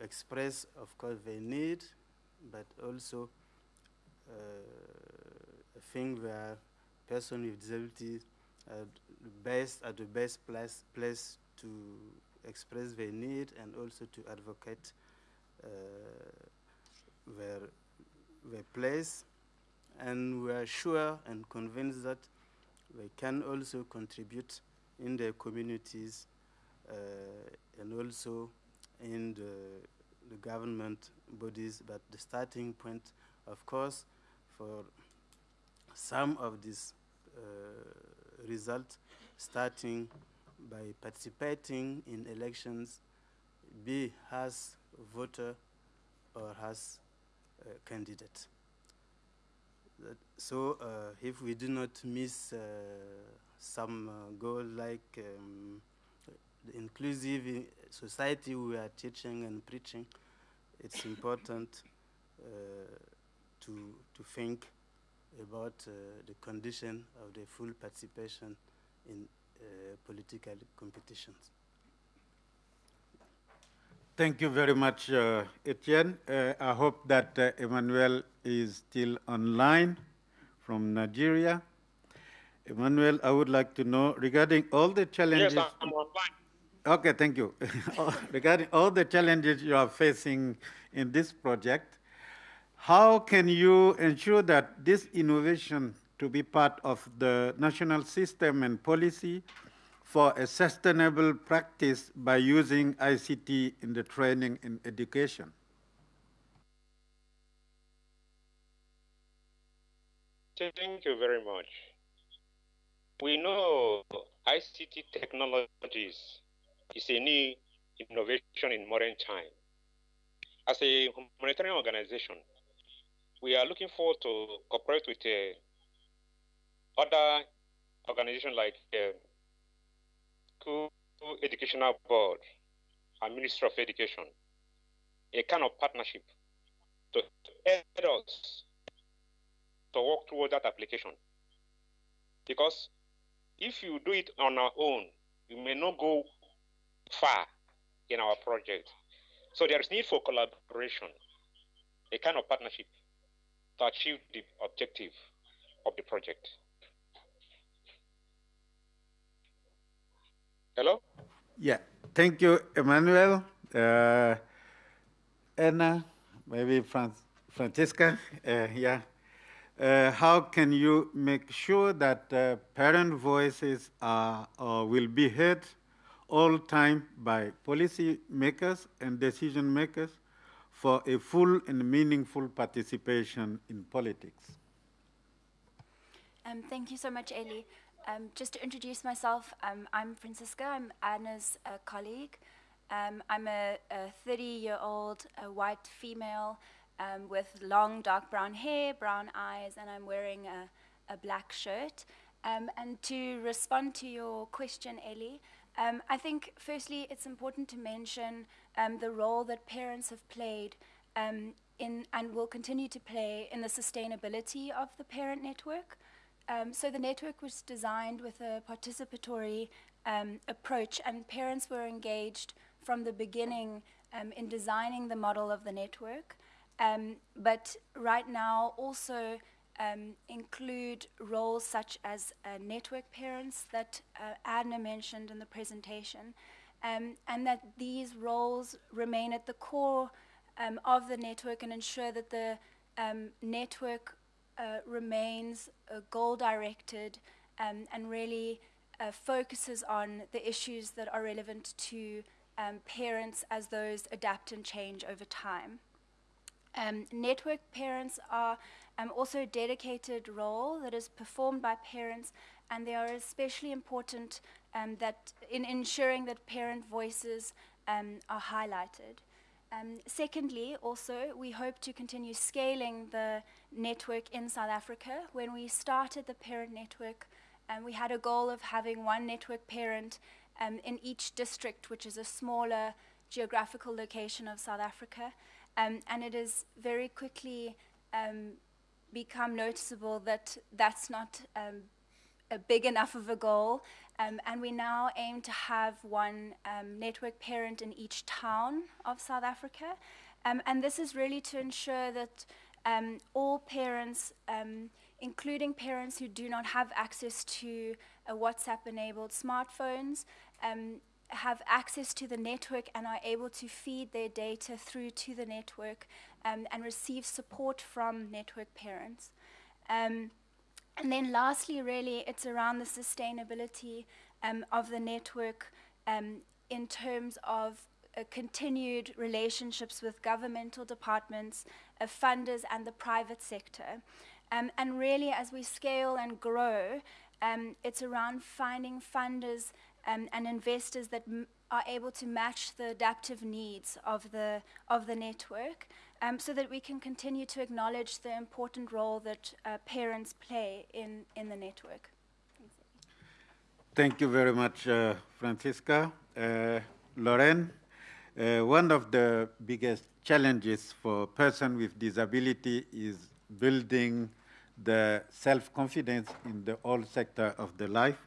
express, of course, their need, but also uh, a thing where person with disability are the best at the best place, place to express their need and also to advocate uh, their, their place. And we are sure and convinced that they can also contribute in their communities uh, and also in the, the, government bodies. But the starting point, of course, for some of these uh, results, starting by participating in elections, be as voter or as candidate. So uh, if we do not miss uh, some uh, goal like um, the inclusive society we are teaching and preaching, it's important to, to think about uh, the condition of the full participation in uh, political competitions. Thank you very much, uh, Etienne. Uh, I hope that uh, Emmanuel is still online from Nigeria. Emmanuel, I would like to know regarding all the challenges. Yes, I'm online. Okay, thank you. regarding all the challenges you are facing in this project, how can you ensure that this innovation to be part of the national system and policy for a sustainable practice by using ICT in the training and education? Thank you very much. We know ICT technologies is a new innovation in modern time. As a humanitarian organization, we are looking forward to cooperate with uh, other organizations like uh, School Educational Board and Ministry of Education, a kind of partnership to aid us to work toward that application. Because if you do it on our own, you may not go far in our project. So there is need for collaboration, a kind of partnership to achieve the objective of the project. Hello? Yeah, thank you, Emmanuel. Uh, Anna, maybe Fran Francesca, uh, yeah. Uh, how can you make sure that uh, parent voices are or will be heard all time by policy makers and decision makers for a full and meaningful participation in politics? Um, thank you so much, Eli. Um, just to introduce myself, um, I'm Francisca. I'm Anna's uh, colleague. Um, I'm a 30-year-old white female um, with long dark brown hair, brown eyes, and I'm wearing a, a black shirt. Um, and to respond to your question, Ellie, um, I think firstly it's important to mention the role that parents have played in and will continue to play in the sustainability of the parent network. Um, so the network was designed with a participatory um, approach, and parents were engaged from the beginning um, in designing the model of the network. Um, but right now, also um, include roles such as uh, network parents that uh, Adna mentioned in the presentation, um, and that these roles remain at the core of the network and ensure that the network uh, remains uh, goal directed um, and really uh, focuses on the issues that are relevant to um, parents as those adapt and change over time. Um, network parents are um, also a dedicated role that is performed by parents, and they are especially important um, that in ensuring that parent voices um, are highlighted. Um, secondly, also, we hope to continue scaling the network in South Africa. When we started the parent network, um, we had a goal of having one network parent um, in each district, which is a smaller geographical location of South Africa. Um, and it has very quickly um, become noticeable that that's not um, a big enough of a goal. Um, and we now aim to have one um, network parent in each town of South Africa. Um, and this is really to ensure that um, all parents, um, including parents who do not have access to a WhatsApp enabled smartphones, um, have access to the network and are able to feed their data through to the network and receive support from network parents. And then lastly, really, it's around the sustainability um, of the network um, in terms of uh, continued relationships with governmental departments, uh, funders, and the private sector. Um, and really, as we scale and grow, um, it's around finding funders um, and investors that are able to match the adaptive needs of the, of the network um, so that we can continue to acknowledge the important role that uh, parents play in, in the network. Thank you very much, uh, Francisca. Uh, uh, one of the biggest challenges for a person with disability is building the self-confidence in the whole sector of the life.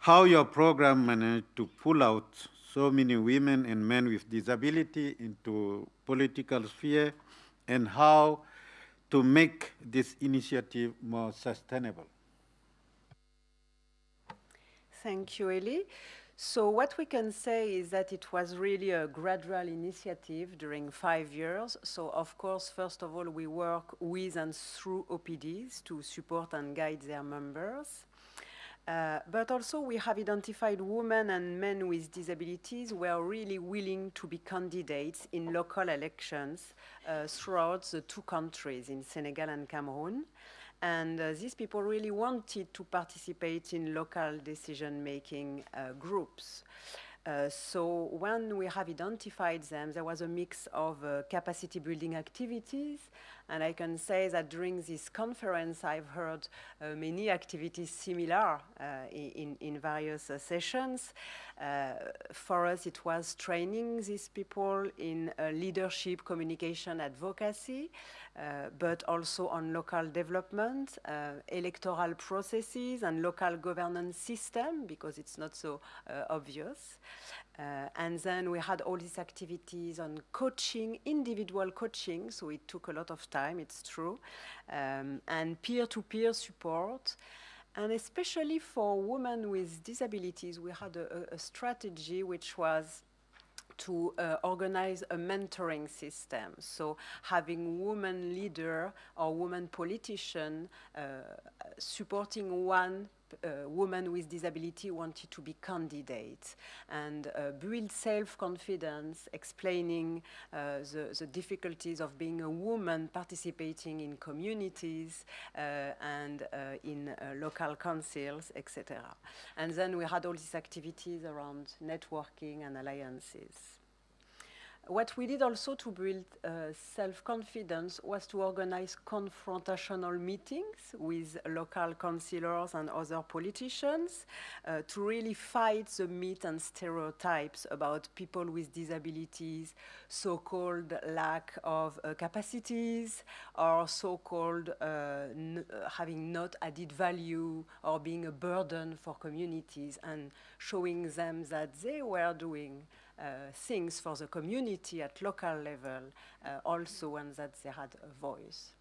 How your program managed to pull out so many women and men with disability into political sphere and how to make this initiative more sustainable. Thank you, Eli. So what we can say is that it was really a gradual initiative during five years. So of course, first of all, we work with and through OPDs to support and guide their members. Uh, but also we have identified women and men with disabilities who are really willing to be candidates in local elections uh, throughout the two countries, in Senegal and Cameroon. And uh, these people really wanted to participate in local decision-making uh, groups. Uh, so when we have identified them, there was a mix of uh, capacity building activities, and I can say that during this conference, I've heard uh, many activities similar uh, in, in various uh, sessions. Uh, for us, it was training these people in leadership, communication, advocacy, but also on local development, electoral processes, and local governance system, because it's not so obvious. Uh, and then we had all these activities on coaching, individual coaching, so it took a lot of time, it's true, um, and peer-to-peer -peer support. And especially for women with disabilities, we had a, a strategy which was to uh, organize a mentoring system. So having women leader or woman politician uh, supporting one uh, woman with disability wanted to be candidates and uh, build self-confidence, explaining uh, the, the, difficulties of being a woman participating in communities uh, and uh, in uh, local councils, etc. And then we had all these activities around networking and alliances. What we did also to build uh, self-confidence was to organize confrontational meetings with local councillors and other politicians uh, to really fight the myth and stereotypes about people with disabilities, so-called lack of uh, capacities, or so-called uh, uh, having not added value or being a burden for communities and showing them that they were doing things for the community at local level uh, also and that they had a voice.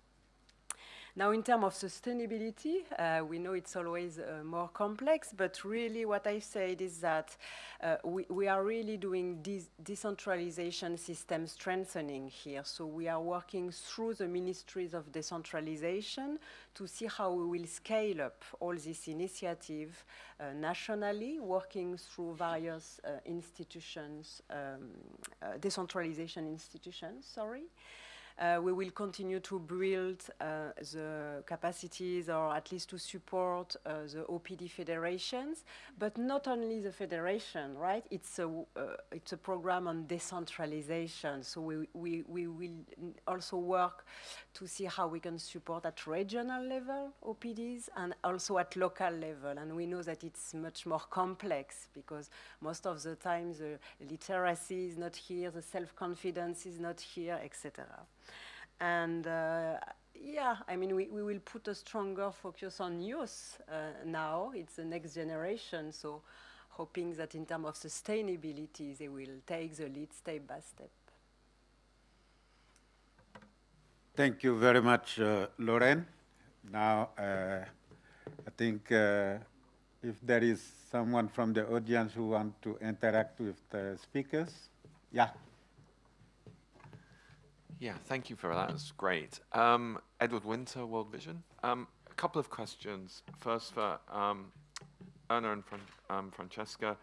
Now, in terms of sustainability, uh, we know it's always uh, more complex, but really what I said is that uh, we, we are really doing de decentralization system strengthening here. So we are working through the ministries of decentralization to see how we will scale up all this initiative uh, nationally, working through various uh, institutions, um, uh, decentralization institutions, sorry. Uh, we will continue to build uh, the capacities or at least to support uh, the OPD federations, but not only the federation, right? It's a, it's a program on decentralization. So we, we, we will also work to see how we can support at regional level OPDs and also at local level. And we know that it's much more complex because most of the time the literacy is not here, the self-confidence is not here, etc. And uh, yeah, I mean, we, we will put a stronger focus on youth uh, now. It's the next generation, so hoping that in terms of sustainability, they will take the lead step by step. Thank you very much, uh, Lorraine. Now, uh, I think uh, if there is someone from the audience who want to interact with the speakers, yeah. Yeah, thank you for that. That's great. Um, Edward Winter, World Vision. Um, a couple of questions. First for um, Erna and Fran um, Francesca.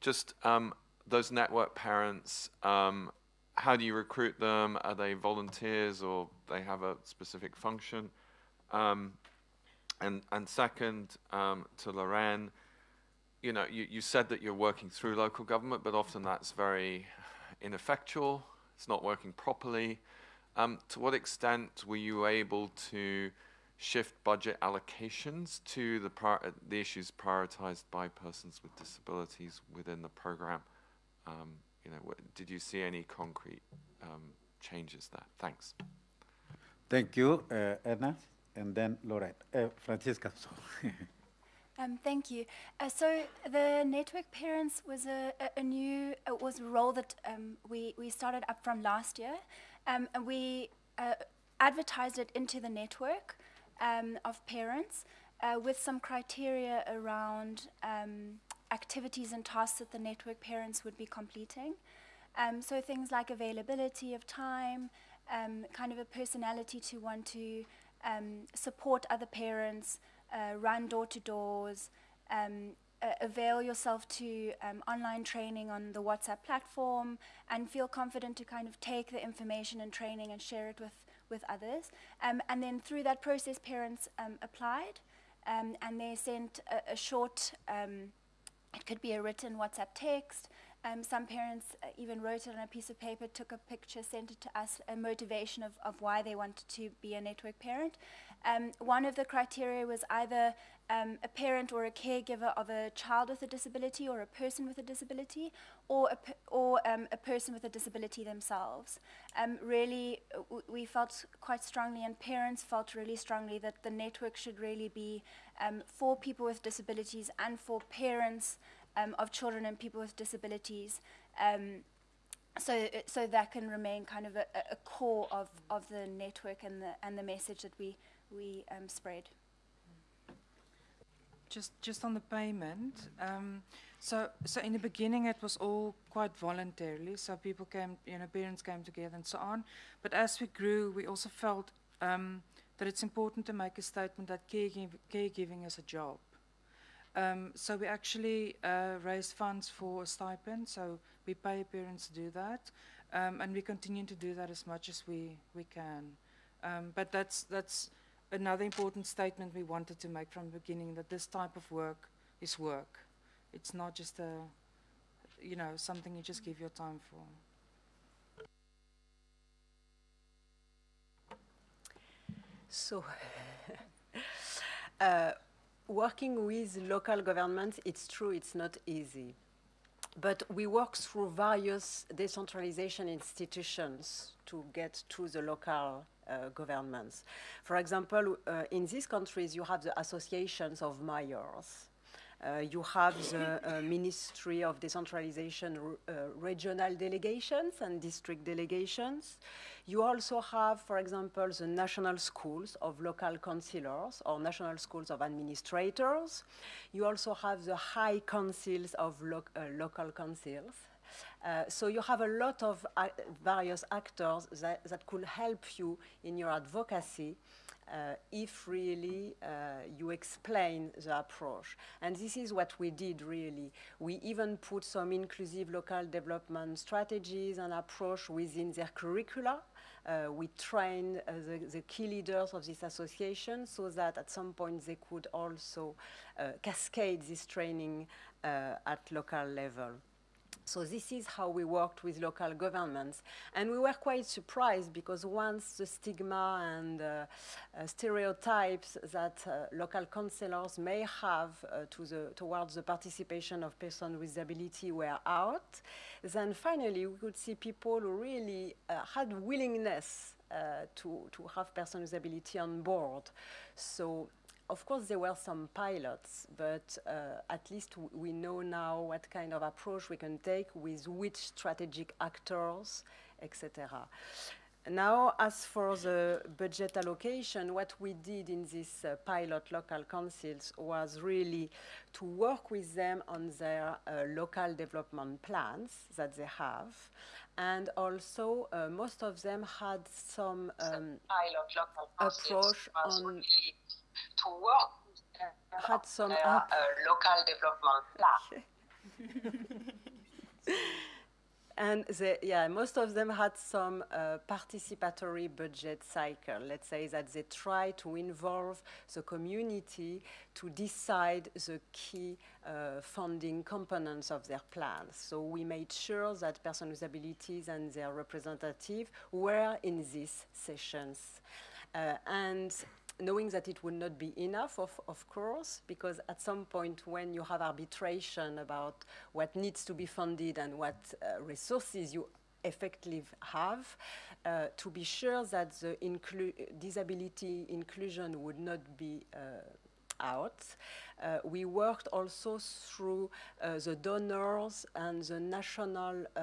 Just um, those network parents, um, how do you recruit them? Are they volunteers or they have a specific function? and, and second, to Lorraine, you know, you, you said that you're working through local government, but often that's very ineffectual. It's not working properly. Um, to what extent were you able to shift budget allocations to the, the issues prioritized by persons with disabilities within the program? Um, you know, did you see any concrete um, changes there? Thanks. Thank you, uh, Erna, and then Lorette. Uh, Francisca. Um, thank you. Uh, so the network parents was a, a, a new uh, was a role that um, we we started up from last year, um, and we uh, advertised it into the network um, of parents uh, with some criteria around um, activities and tasks that the network parents would be completing. Um, so things like availability of time, kind of a personality to want to support other parents, uh, run door to doors, uh, avail yourself to um, online training on the WhatsApp platform and feel confident to kind of take the information and training and share it with, with others. Um, and then through that process, parents um, applied um, and they sent a, a short, um, it could be a written WhatsApp text, um, some parents uh, even wrote it on a piece of paper, took a picture, sent it to us, a motivation of, of why they wanted to be a network parent. Um, one of the criteria was either um, a parent or a caregiver of a child with a disability or a person with a disability or a, or, um, a person with a disability themselves. Um, really, we felt quite strongly and parents felt really strongly that the network should really be um, for people with disabilities and for parents um, of children and people with disabilities. Um, so, so that can remain kind of a, a core of, of the network and the, and the message that we, we um, spread. Just, just on the payment, um, so, so in the beginning it was all quite voluntarily, so people came, you know, parents came together and so on. But as we grew, we also felt um, that it's important to make a statement that caregiving, caregiving is a job. Um, so we actually uh, raise funds for a stipend, so we pay parents to do that, um, and we continue to do that as much as we, we can. Um, but that's, that's another important statement we wanted to make from the beginning, that this type of work is work. It's not just a, you know, something you just give your time for. So, uh, working with local governments, it's true, it's not easy. But we work through various decentralization institutions to get to the local uh, governments. For example, uh, in these countries, you have the associations of mayors. Uh, you have the uh, Ministry of Decentralization regional delegations and district delegations. You also have, for example, the national schools of local councillors or national schools of administrators. You also have the high councils of lo uh, local councils. Uh, so you have a lot of uh, various actors that, that could help you in your advocacy uh, if really uh, you explain the approach. And this is what we did really. We even put some inclusive local development strategies and approach within their curricula. Uh, we trained uh, the, the, key leaders of this association so that at some point they could also uh, cascade this training uh, at local level. So this is how we worked with local governments. And we were quite surprised because once the stigma and uh, uh, stereotypes that uh, local councillors may have uh, to the, towards the participation of persons with disability were out, then finally we could see people who really uh, had willingness uh, to, to have persons with disability on board. So of course, there were some pilots, but uh, at least we know now what kind of approach we can take with which strategic actors, etc. Now, as for the budget allocation, what we did in these uh, pilot local councils was really to work with them on their uh, local development plans that they have. And also, uh, most of them had some um, approach on really to work with had some their, uh, local development plan. And they, yeah, most of them had some uh, participatory budget cycle. Let's say that they try to involve the community to decide the key uh, funding components of their plans. So we made sure that persons with abilities and their representative were in these sessions. Uh, and knowing that it would not be enough, of, of course, because at some point when you have arbitration about what needs to be funded and what uh, resources you effectively have, uh, to be sure that the inclu disability inclusion would not be uh, out. Uh, we worked also through uh, the donors and the national uh,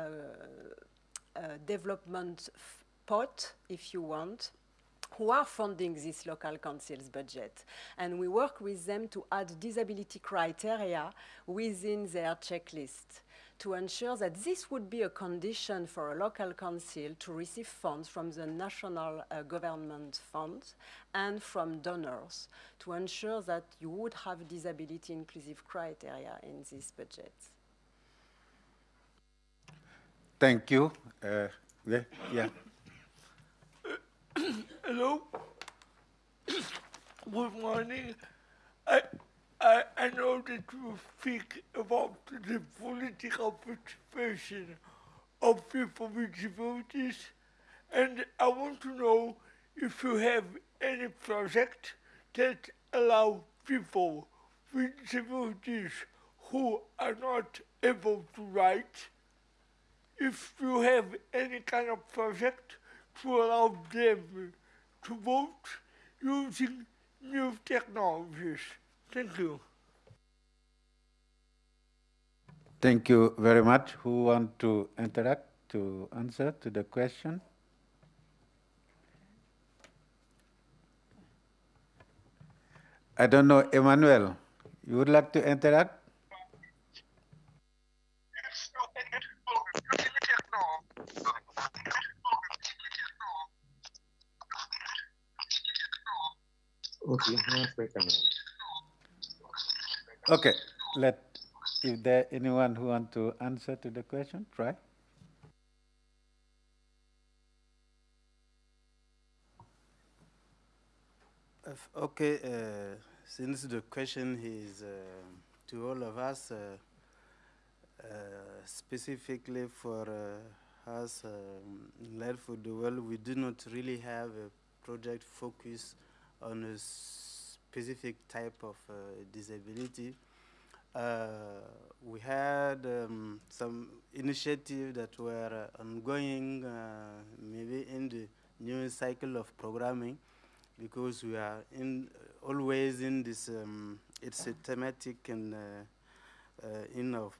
uh, development pot, if you want, who are funding this local council's budget. And we work with them to add disability criteria within their checklist to ensure that this would be a condition for a local council to receive funds from the national uh, government funds and from donors to ensure that you would have disability inclusive criteria in this budget. Thank you. Uh, yeah. yeah. Hello. Good morning. I, I, I know that you speak about the political participation of people with disabilities, and I want to know if you have any project that allow people with disabilities who are not able to write, if you have any kind of project to allow them to vote using new technologies. Thank you. Thank you very much. Who want to interact to answer to the question? I don't know, Emmanuel, you would like to interact? Okay, one second. Okay, let, if there anyone who want to answer to the question, try. Okay, uh, since the question is uh, to all of us, uh, uh, specifically for uh, us um, in Light for the World, we do not really have a project focus on a specific type of uh, disability. Uh, we had um, some initiatives that were ongoing, uh, maybe in the new cycle of programming, because we are in always in this um, it's a thematic and uh, uh, in of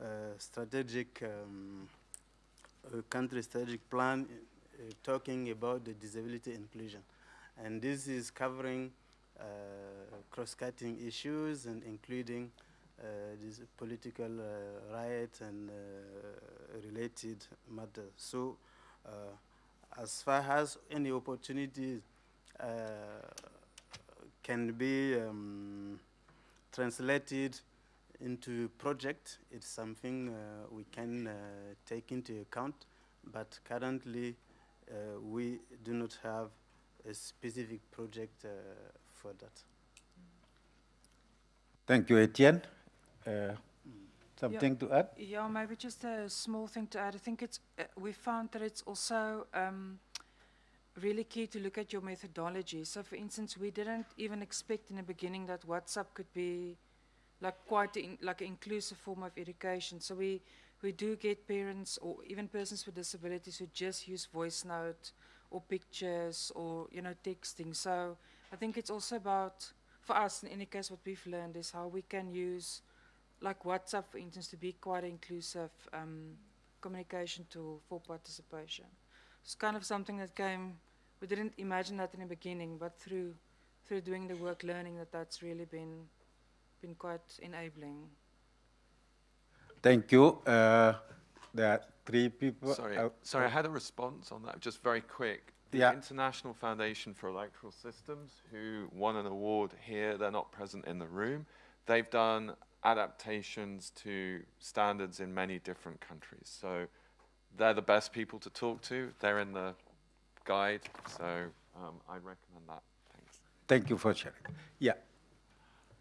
uh, strategic um, country strategic plan talking about the disability inclusion. And this is covering uh, cross-cutting issues and including uh, these political uh, rights and uh, related matters. So uh, as far as any opportunities uh, can be um, translated into project, it's something uh, we can uh, take into account, but currently uh, we do not have a specific project uh, for that. Thank you, Etienne. Uh, something to add? Yeah, maybe just a small thing to add. I think it's, uh, we found that it's also um, really key to look at your methodology. So for instance, we didn't even expect in the beginning that WhatsApp could be like quite in, like an inclusive form of education. So we, we do get parents or even persons with disabilities who just use voice note or pictures or, you know, texting. So I think it's also about, for us in any case, what we've learned is how we can use like WhatsApp, for instance, to be quite an inclusive um, communication tool for participation. It's kind of something that came, we didn't imagine that in the beginning, but through, through doing the work, learning that that's really been, been quite enabling. Thank you. Uh, there are three people. Sorry, uh, sorry, I had a response on that, just very quick. The Yeah. International Foundation for Electoral Systems, who won an award here, they're not present in the room. They've done adaptations to standards in many different countries. So they're the best people to talk to. They're in the guide, so um, I recommend that. Thanks. Thank you for sharing. Yeah.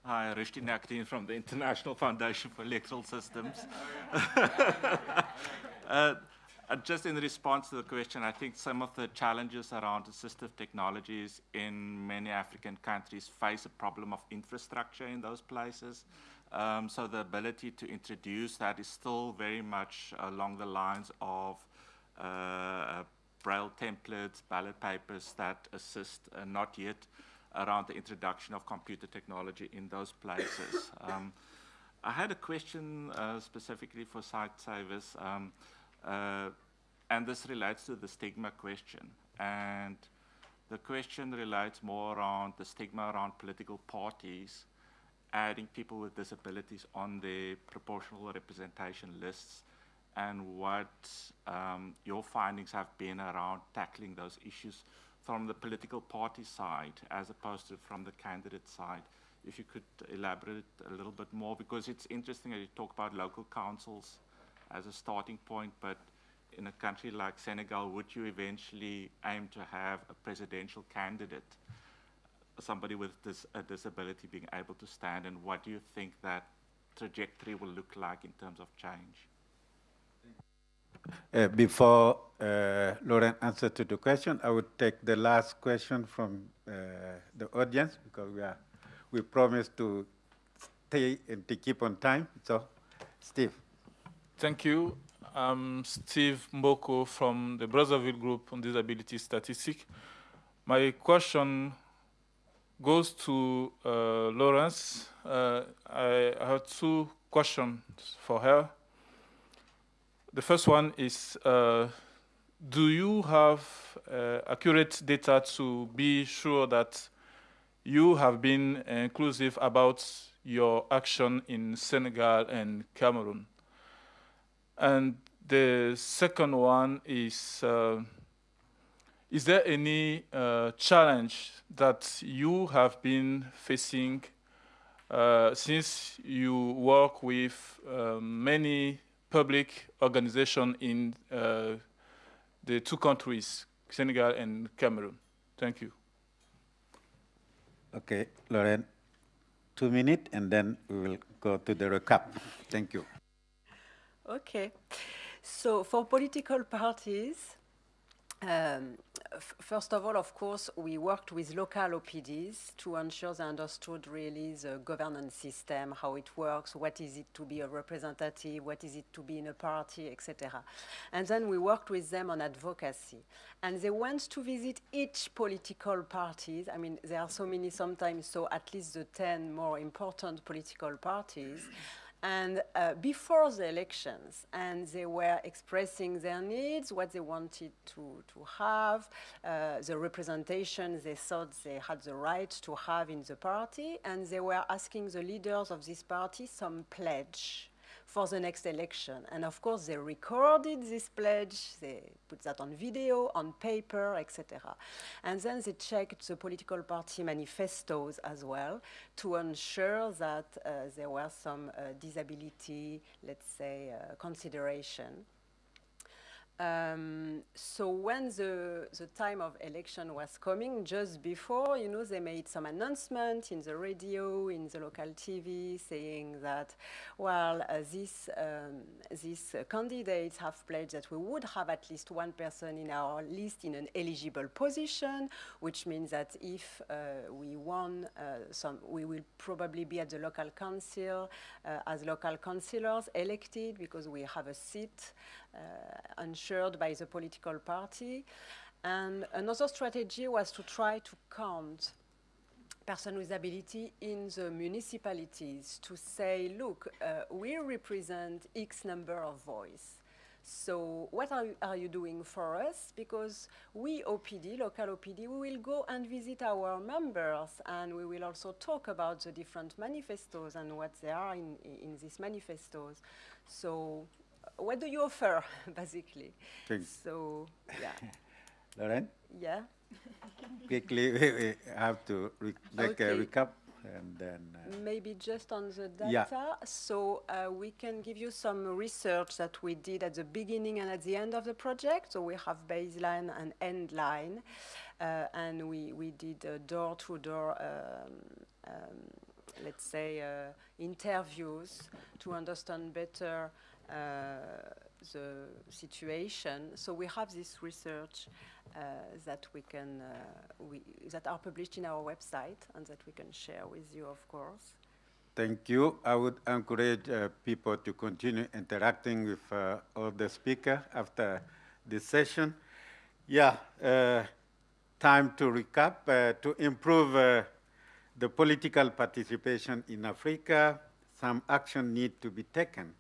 Hi, Rishti Nakdeen from the International Foundation for Electoral Systems. uh, uh, just in response to the question, I think some of the challenges around assistive technologies in many African countries face a problem of infrastructure in those places. Um, so the ability to introduce that is still very much along the lines of uh, braille templates, ballot papers that assist, uh, not yet around the introduction of computer technology in those places. um, I had a question uh, specifically for Sightsavers, um, uh, and this relates to the stigma question. And the question relates more around the stigma around political parties adding people with disabilities on their proportional representation lists and what um, your findings have been around tackling those issues from the political party side as opposed to from the candidate side. If you could elaborate a little bit more, because it's interesting that you talk about local councils as a starting point, but in a country like Senegal, would you eventually aim to have a presidential candidate, somebody with dis a disability being able to stand, and what do you think that trajectory will look like in terms of change? Uh, before uh, Lauren answers to the question, I would take the last question from uh, the audience because we are we promised to stay and to keep on time. So, Steve. Thank you. I'm Steve Mboko from the Brazzaville Group on Disability Statistics. My question goes to uh, Lawrence. Uh, I, I have two questions for her. The first one is, uh, do you have uh, accurate data to be sure that you have been inclusive about your action in Senegal and Cameroon? And the second one is, uh, is there any uh, challenge that you have been facing uh, since you work with uh, many public organization in uh, the two countries, Senegal and Cameroon? Thank you. Okay, Lauren, two minutes, and then we will go to the recap. Thank you. Okay. So for political parties, um, first of all, of course, we worked with local OPDs to ensure they understood really the governance system, how it works, what is it to be a representative, what is it to be in a party, etc. And then we worked with them on advocacy. And they went to visit each political parties. I mean, there are so many sometimes, so at least the 10 more important political parties and uh, before the elections, and they were expressing their needs, what they wanted to, to have, uh, the representation they thought they had the right to have in the party, and they were asking the leaders of this party some pledge for the next election. And of course, they recorded this pledge, they put that on video, on paper, etc. And then they checked the political party manifestos as well to ensure that uh, there were some uh, disability, let's say, uh, consideration. Um, so when the, the time of election was coming, just before, you know, they made some announcement in the radio, in the local TV, saying that, well, uh, these, um, these uh, candidates have pledged that we would have at least one person in our list in an eligible position, which means that if uh, we won uh, some, we will probably be at the local council uh, as local councillors elected because we have a seat ensured by the political party. And another strategy was to try to count person with ability in the municipalities to say, look, uh, we represent X number of voice. So what are, are you doing for us? Because we, OPD, local OPD, we will go and visit our members and we will also talk about the different manifestos and what they are in, in these manifestos. So what do you offer, basically? So, yeah. Lauren? Yeah. Quickly, we, we have to re make a recap and then. Uh, Maybe just on the data. Yeah. So uh, we can give you some research that we did at the beginning and at the end of the project. So we have baseline and end line. Uh, and we, we did door-to-door, um, um, let's say, uh, interviews to understand better the situation. So we have this research uh, that we can uh, we, that are published in our website and that we can share with you, of course. Thank you. I would encourage uh, people to continue interacting with uh, all the speakers after this session. Yeah, uh, time to recap. Uh, to improve uh, the political participation in Africa, some action need to be taken.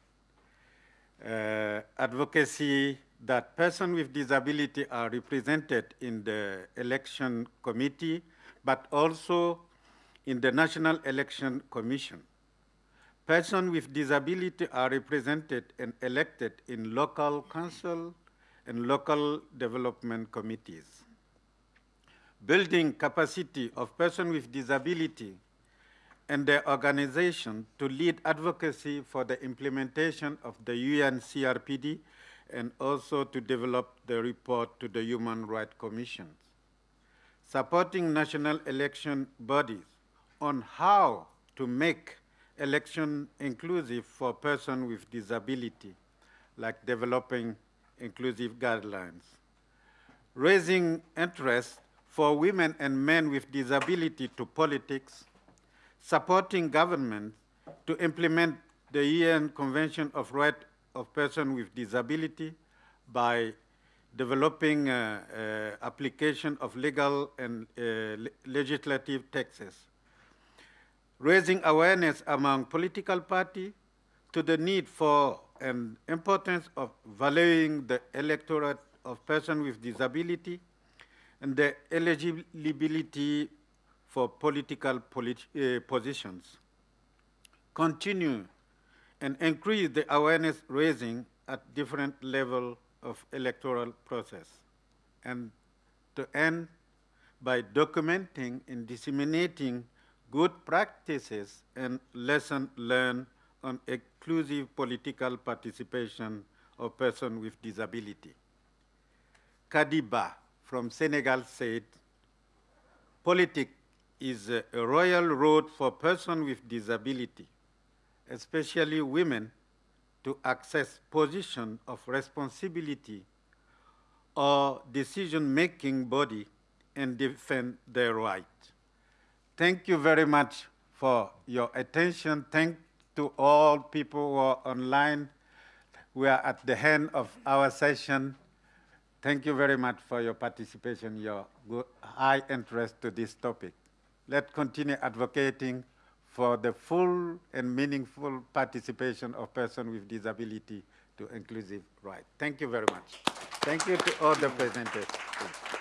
Uh, advocacy that persons with disability are represented in the election committee, but also in the National Election Commission. Persons with disability are represented and elected in local council and local development committees. Building capacity of persons with disability and their organization to lead advocacy for the implementation of the UN CRPD and also to develop the report to the Human Rights Commission. Supporting national election bodies on how to make election inclusive for persons with disability, like developing inclusive guidelines. Raising interest for women and men with disability to politics, supporting government to implement the UN Convention of Rights of Persons with Disability by developing uh, uh, application of legal and uh, le legislative texts, raising awareness among political parties to the need for and importance of valuing the electorate of persons with disability and the eligibility for political polit uh, positions. Continue and increase the awareness raising at different levels of electoral process. And to end by documenting and disseminating good practices and lessons learned on inclusive political participation of persons with disability. Kadiba from Senegal said, politics is a, royal road for persons with disability, especially women, to access positions of responsibility or decision-making body and defend their right. Thank you very much for your attention. Thank to all people who are online. We are at the end of our session. Thank you very much for your participation, your high interest to this topic. Let's continue advocating for the full and meaningful participation of persons with disability to inclusive rights. Thank you very much. Thank you to all the presenters.